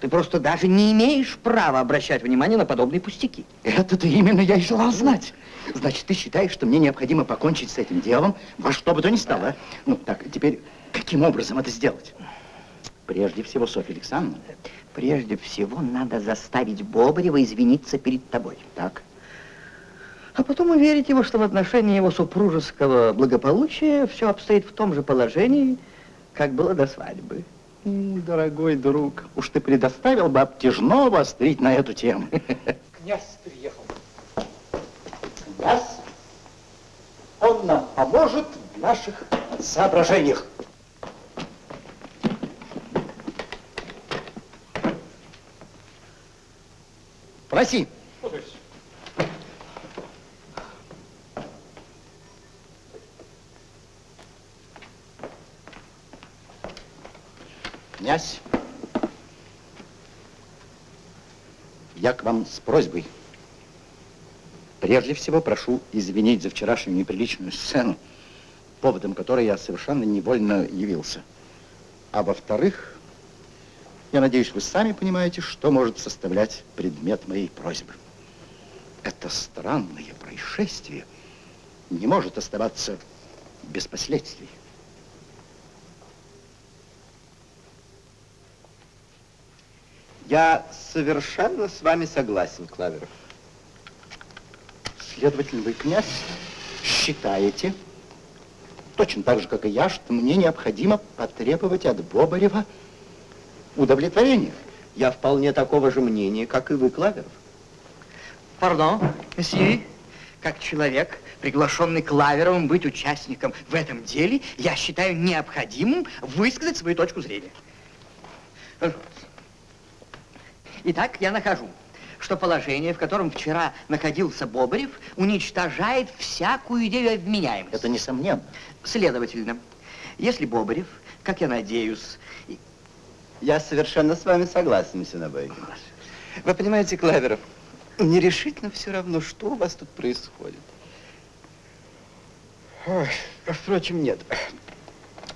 Ты просто даже не имеешь права обращать внимание на подобные пустяки. Это-то именно я и желал знать. Значит, ты считаешь, что мне необходимо покончить с этим делом, во что бы то ни стало? а? Ну, так, теперь, каким образом это сделать? Прежде всего, Софья Александровна. Прежде всего, надо заставить Бобарева извиниться перед тобой. Так. А потом уверить его, что в отношении его супружеского благополучия все обстоит в том же положении, как было до свадьбы. Дорогой друг, уж ты предоставил бы обтяжного острить на эту тему. Князь приехал. Князь, он нам поможет в наших соображениях. Проси. Князь, я к вам с просьбой. Прежде всего прошу извинить за вчерашнюю неприличную сцену, поводом которой я совершенно невольно явился. А во-вторых, я надеюсь, вы сами понимаете, что может составлять предмет моей просьбы. Это странное происшествие не может оставаться без последствий. Я совершенно с вами согласен, Клаверов. Следовательно, вы, князь, считаете, точно так же, как и я, что мне необходимо потребовать от Бобарева удовлетворения. Я вполне такого же мнения, как и вы, Клаверов. Пардон, месье, как человек, приглашенный Клаверовым быть участником в этом деле, я считаю необходимым высказать свою точку зрения. Итак, я нахожу, что положение, в котором вчера находился Бобарев, уничтожает всякую идею обменяемости. Это несомненно. Следовательно, если Бобарев, как я надеюсь... Я совершенно с вами согласен, месье Набайкин. Вы понимаете, Клаверов, мне решительно все равно, что у вас тут происходит. Ой, а впрочем, нет.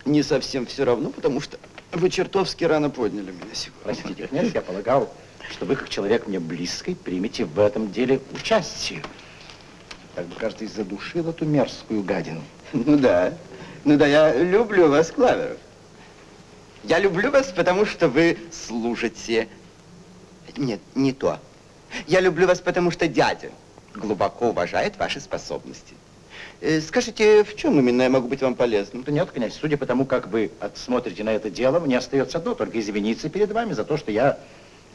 Не совсем все равно, потому что вы чертовски рано подняли меня сегодня. Простите, князь, я полагал, что вы, как человек мне близкий, примете в этом деле участие. Так бы, кажется, и задушил эту мерзкую гадину. Ну да, ну да, я люблю вас, Клаверов. Я люблю вас, потому что вы служите... Нет, не то. Я люблю вас, потому что дядя глубоко уважает ваши способности. Э, Скажите, в чем именно я могу быть вам полезным? Да нет, князь, судя по тому, как вы смотрите на это дело, мне остается одно, только извиниться перед вами за то, что я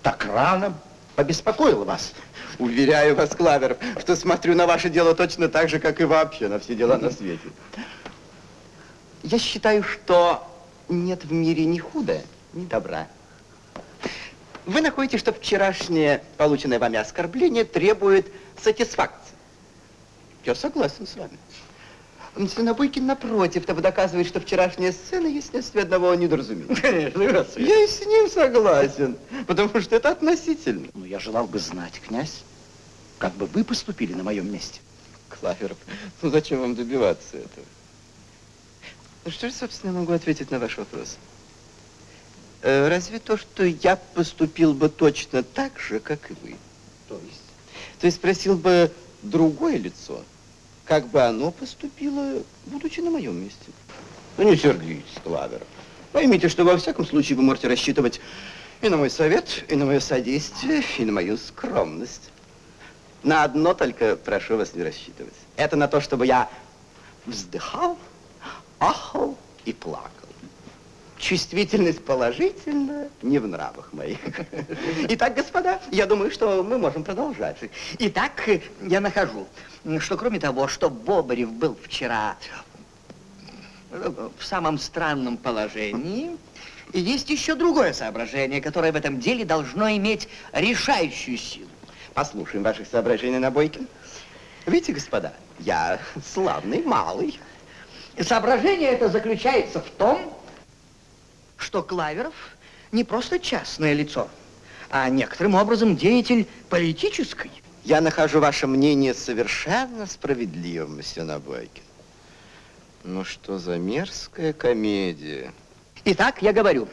так рано побеспокоил вас. Уверяю вас, Клаверов, что смотрю на ваше дело точно так же, как и вообще на все дела на свете. Я считаю, что нет в мире ни худа, ни добра. Вы находите, что вчерашнее полученное вами оскорбление требует сатисфакции. Я согласен с вами. Мсье Набойкин, напротив, того доказывает, что вчерашняя сцена есть следствие одного недоразумения. Конечно, Я и с ним согласен, потому что это относительно. Но я желал бы знать, князь, как бы вы поступили на моем месте. Клаверов, ну зачем вам добиваться этого? Ну что же, собственно, я могу ответить на ваш вопрос? Э, разве то, что я поступил бы точно так же, как и вы. То есть? То есть спросил бы другое лицо, как бы оно поступило, будучи на моем месте. Ну не сердитесь, Клаверов. Поймите, что во всяком случае вы можете рассчитывать и на мой совет, и на мое содействие, и на мою скромность. На одно только прошу вас не рассчитывать. Это на то, чтобы я вздыхал, ахал и плакал. Чувствительность положительна, не в нравах моих. Итак, господа, я думаю, что мы можем продолжать. Итак, я нахожу, что кроме того, что Бобарев был вчера в самом странном положении, есть еще другое соображение, которое в этом деле должно иметь решающую силу. Послушаем ваших соображений, Набойкин. Видите, господа, я славный малый. Соображение это заключается в том, что Клаверов не просто частное лицо, а некоторым образом деятель политической. Я нахожу ваше мнение совершенно справедливым, месье Набойкин. Ну что за мерзкая комедия. Итак, я говорю,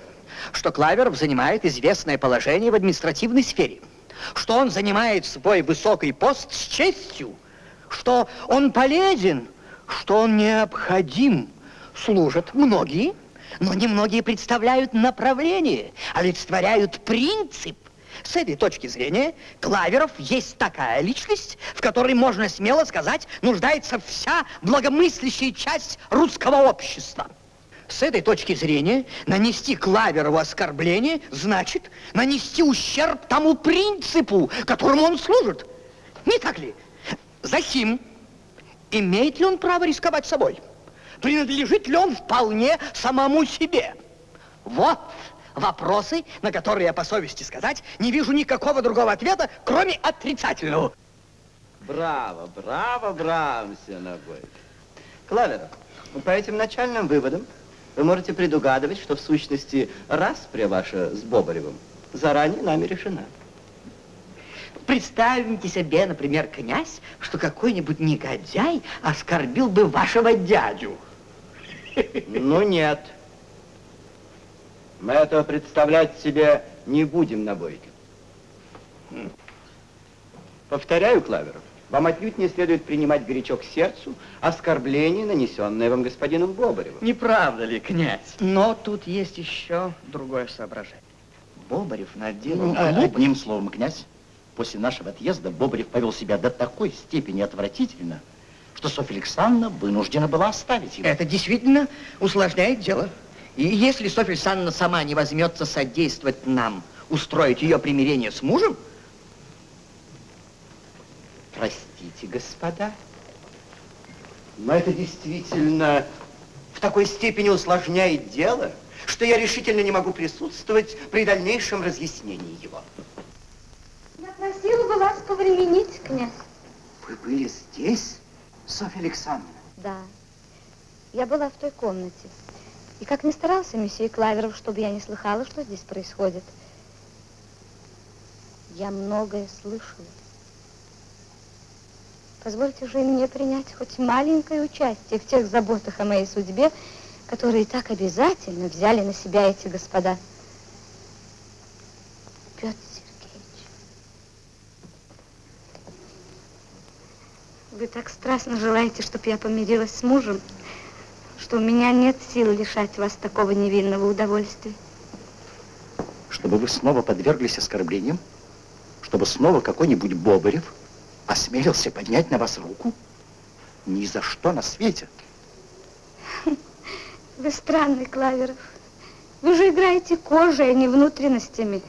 что Клаверов занимает известное положение в административной сфере, что он занимает свой высокий пост с честью, что он полезен, что он необходим. Служат многие, но немногие представляют направление, олицетворяют принцип. С этой точки зрения Клаверов есть такая личность, в которой, можно смело сказать, нуждается вся благомыслящая часть русского общества. С этой точки зрения нанести Клаверову оскорбление значит нанести ущерб тому принципу, которому он служит. Не так ли? Захим, имеет ли он право рисковать собой? Принадлежит ли он вполне самому себе? Вот вопросы, на которые я по совести сказать не вижу никакого другого ответа, кроме отрицательного. Браво, браво, браво, месье Набойкин. Клаверов, по этим начальным выводам вы можете предугадывать, что в сущности распря ваша с Бобаревым заранее нами решена. Представьте себе, например, князь, что какой-нибудь негодяй оскорбил бы вашего дядю. Ну нет. Мы этого представлять себе не будем, Набойкин. Повторяю, Клаверов, Вам отнюдь не следует принимать горячо к сердцу оскорбление, нанесенное вам господином Бобаревым. Не правда ли, князь? Но тут есть еще другое соображение. Бобарев наделал Ну, а-. Одним словом, князь, после нашего отъезда Бобрев повел себя до такой степени отвратительно, что Софья Александровна вынуждена была оставить его. Это действительно усложняет дело. И если Софья Александровна сама не возьмется содействовать нам, устроить ее примирение с мужем, Простите, господа, но это действительно в такой степени усложняет дело, что я решительно не могу присутствовать при дальнейшем разъяснении его. Я просила бы вас повременить, князь. Вы были здесь, Софья Александровна? Да. Я была в той комнате. И как ни старался месье Клаверов, чтобы я не слыхала, что здесь происходит, я многое слышала. Позвольте же мне принять хоть маленькое участие в тех заботах о моей судьбе, которые так обязательно взяли на себя эти господа. Петр Сергеевич, вы так страстно желаете, чтобы я помирилась с мужем, что у меня нет сил лишать вас такого невинного удовольствия. Чтобы вы снова подверглись оскорблениям? Чтобы снова какой-нибудь Бобарев осмелился поднять на вас руку? Ни за что на свете. Вы странный, Клаверов. Вы же играете кожей, а не внутренностями.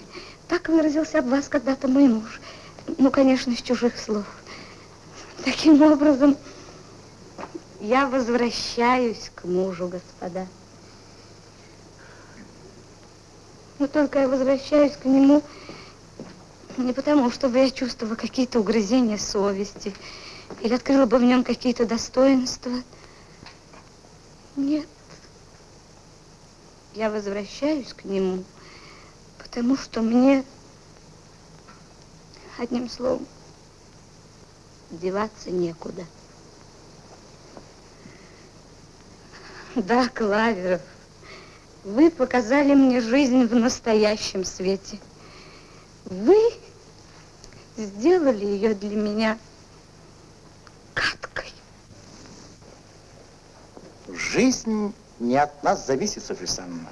Так выразился об вас когда-то мой муж. Ну, конечно, из чужих слов. Таким образом, я возвращаюсь к мужу, господа. Но только я возвращаюсь к нему не потому, чтобы я чувствовала какие-то угрызения совести или открыла бы в нем какие-то достоинства. Нет. Я возвращаюсь к нему, потому что мне, одним словом, деваться некуда. Да, Клаверов, вы показали мне жизнь в настоящем свете. Вы сделали ее для меня гадкой. Жизнь не от нас зависит, Софья Александровна.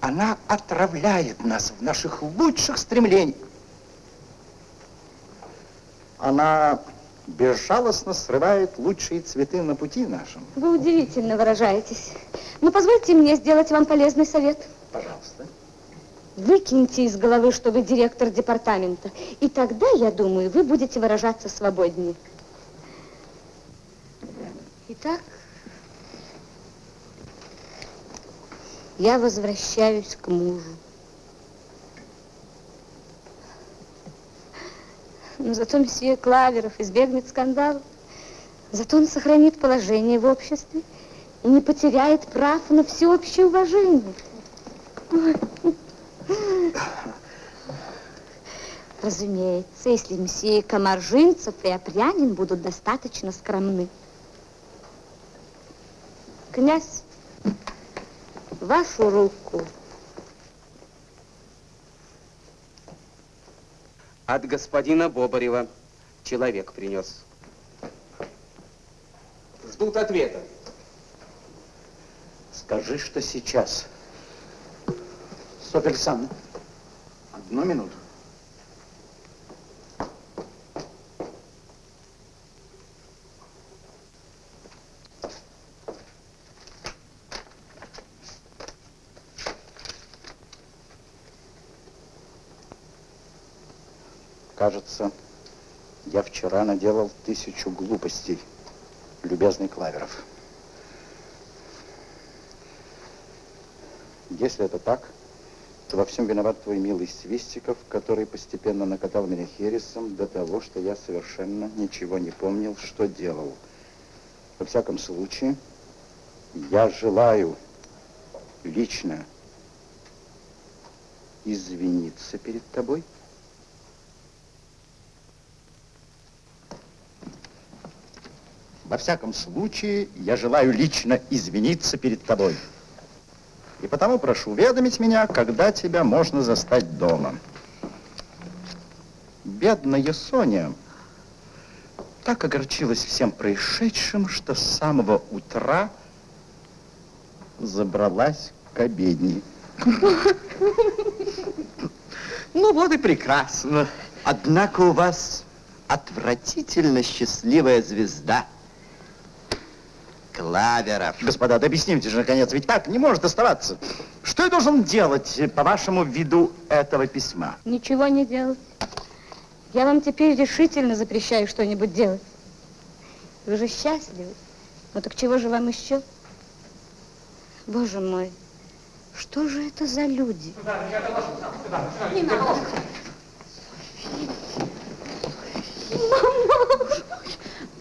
Она отравляет нас в наших лучших стремлениях. Она безжалостно срывает лучшие цветы на пути нашем. Вы удивительно выражаетесь. Но позвольте мне сделать вам полезный совет. Пожалуйста. Выкиньте из головы, что вы директор департамента. И тогда, я думаю, вы будете выражаться свободнее. Итак, я возвращаюсь к мужу. Но зато месье Клаверов избегнет скандала. Зато он сохранит положение в обществе и не потеряет прав на всеобщее уважение. Разумеется, если месье Комаржинцев и Опрянин будут достаточно скромны. Князь, вашу руку. От господина Бобарева человек принес. Ждут ответа. Скажи, что сейчас. Софья Александровна, одну минуту. Кажется, я вчера наделал тысячу глупостей, любезный Клаверов. Если это так, то во всем виноват твой милый Свистиков, который постепенно накатал меня хересом до того, что я совершенно ничего не помнил, что делал. Во всяком случае, я желаю лично извиниться перед тобой. Во всяком случае, я желаю лично извиниться перед тобой. И потому прошу уведомить меня, когда тебя можно застать дома. Бедная Соня так огорчилась всем происшедшим, что с самого утра забралась к обедне. Ну вот и прекрасно. Однако у вас отвратительно счастливая звезда. Клаверов. Господа, да объясните же, наконец, ведь так не может оставаться. Что я должен делать, по вашему виду этого письма? Ничего не делать. Я вам теперь решительно запрещаю что-нибудь делать. Вы же счастливы. Ну так чего же вам еще? Боже мой, что же это за люди? Мама,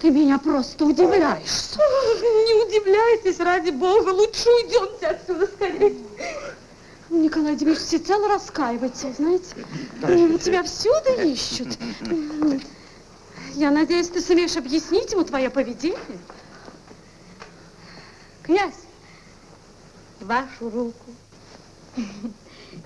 ты меня просто удивляешь. Не удивляйтесь, ради бога, лучше уйдемте отсюда скорее. Николай Дмитриевич всецело раскаивается, знаете. Тебя всюду ищут. Я надеюсь, ты сумеешь объяснить ему твое поведение. Князь, вашу руку.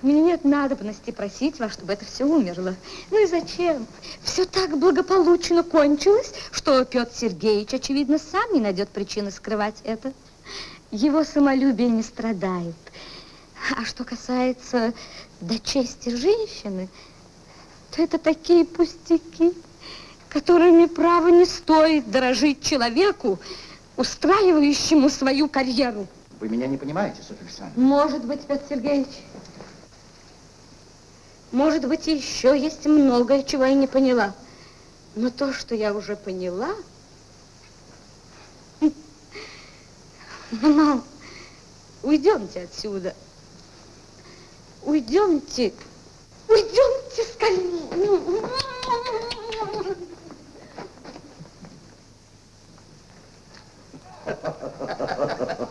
Мне нет надобности просить вас, чтобы это все умерло. Ну и зачем? Все так благополучно кончилось, что Петр Сергеевич, очевидно, сам не найдет причины скрывать это. Его самолюбие не страдает. А что касается до чести женщины, то это такие пустяки, которыми, право, не стоит дорожить человеку, устраивающему свою карьеру. Вы меня не понимаете, Софья Александровна. Может быть, Петр Сергеевич. Может быть, еще есть многое, чего я не поняла. Но то, что я уже поняла... Ну, Мама, уйдемте отсюда. Уйдемте. Уйдемте скорее. Ha ha ha ha ha.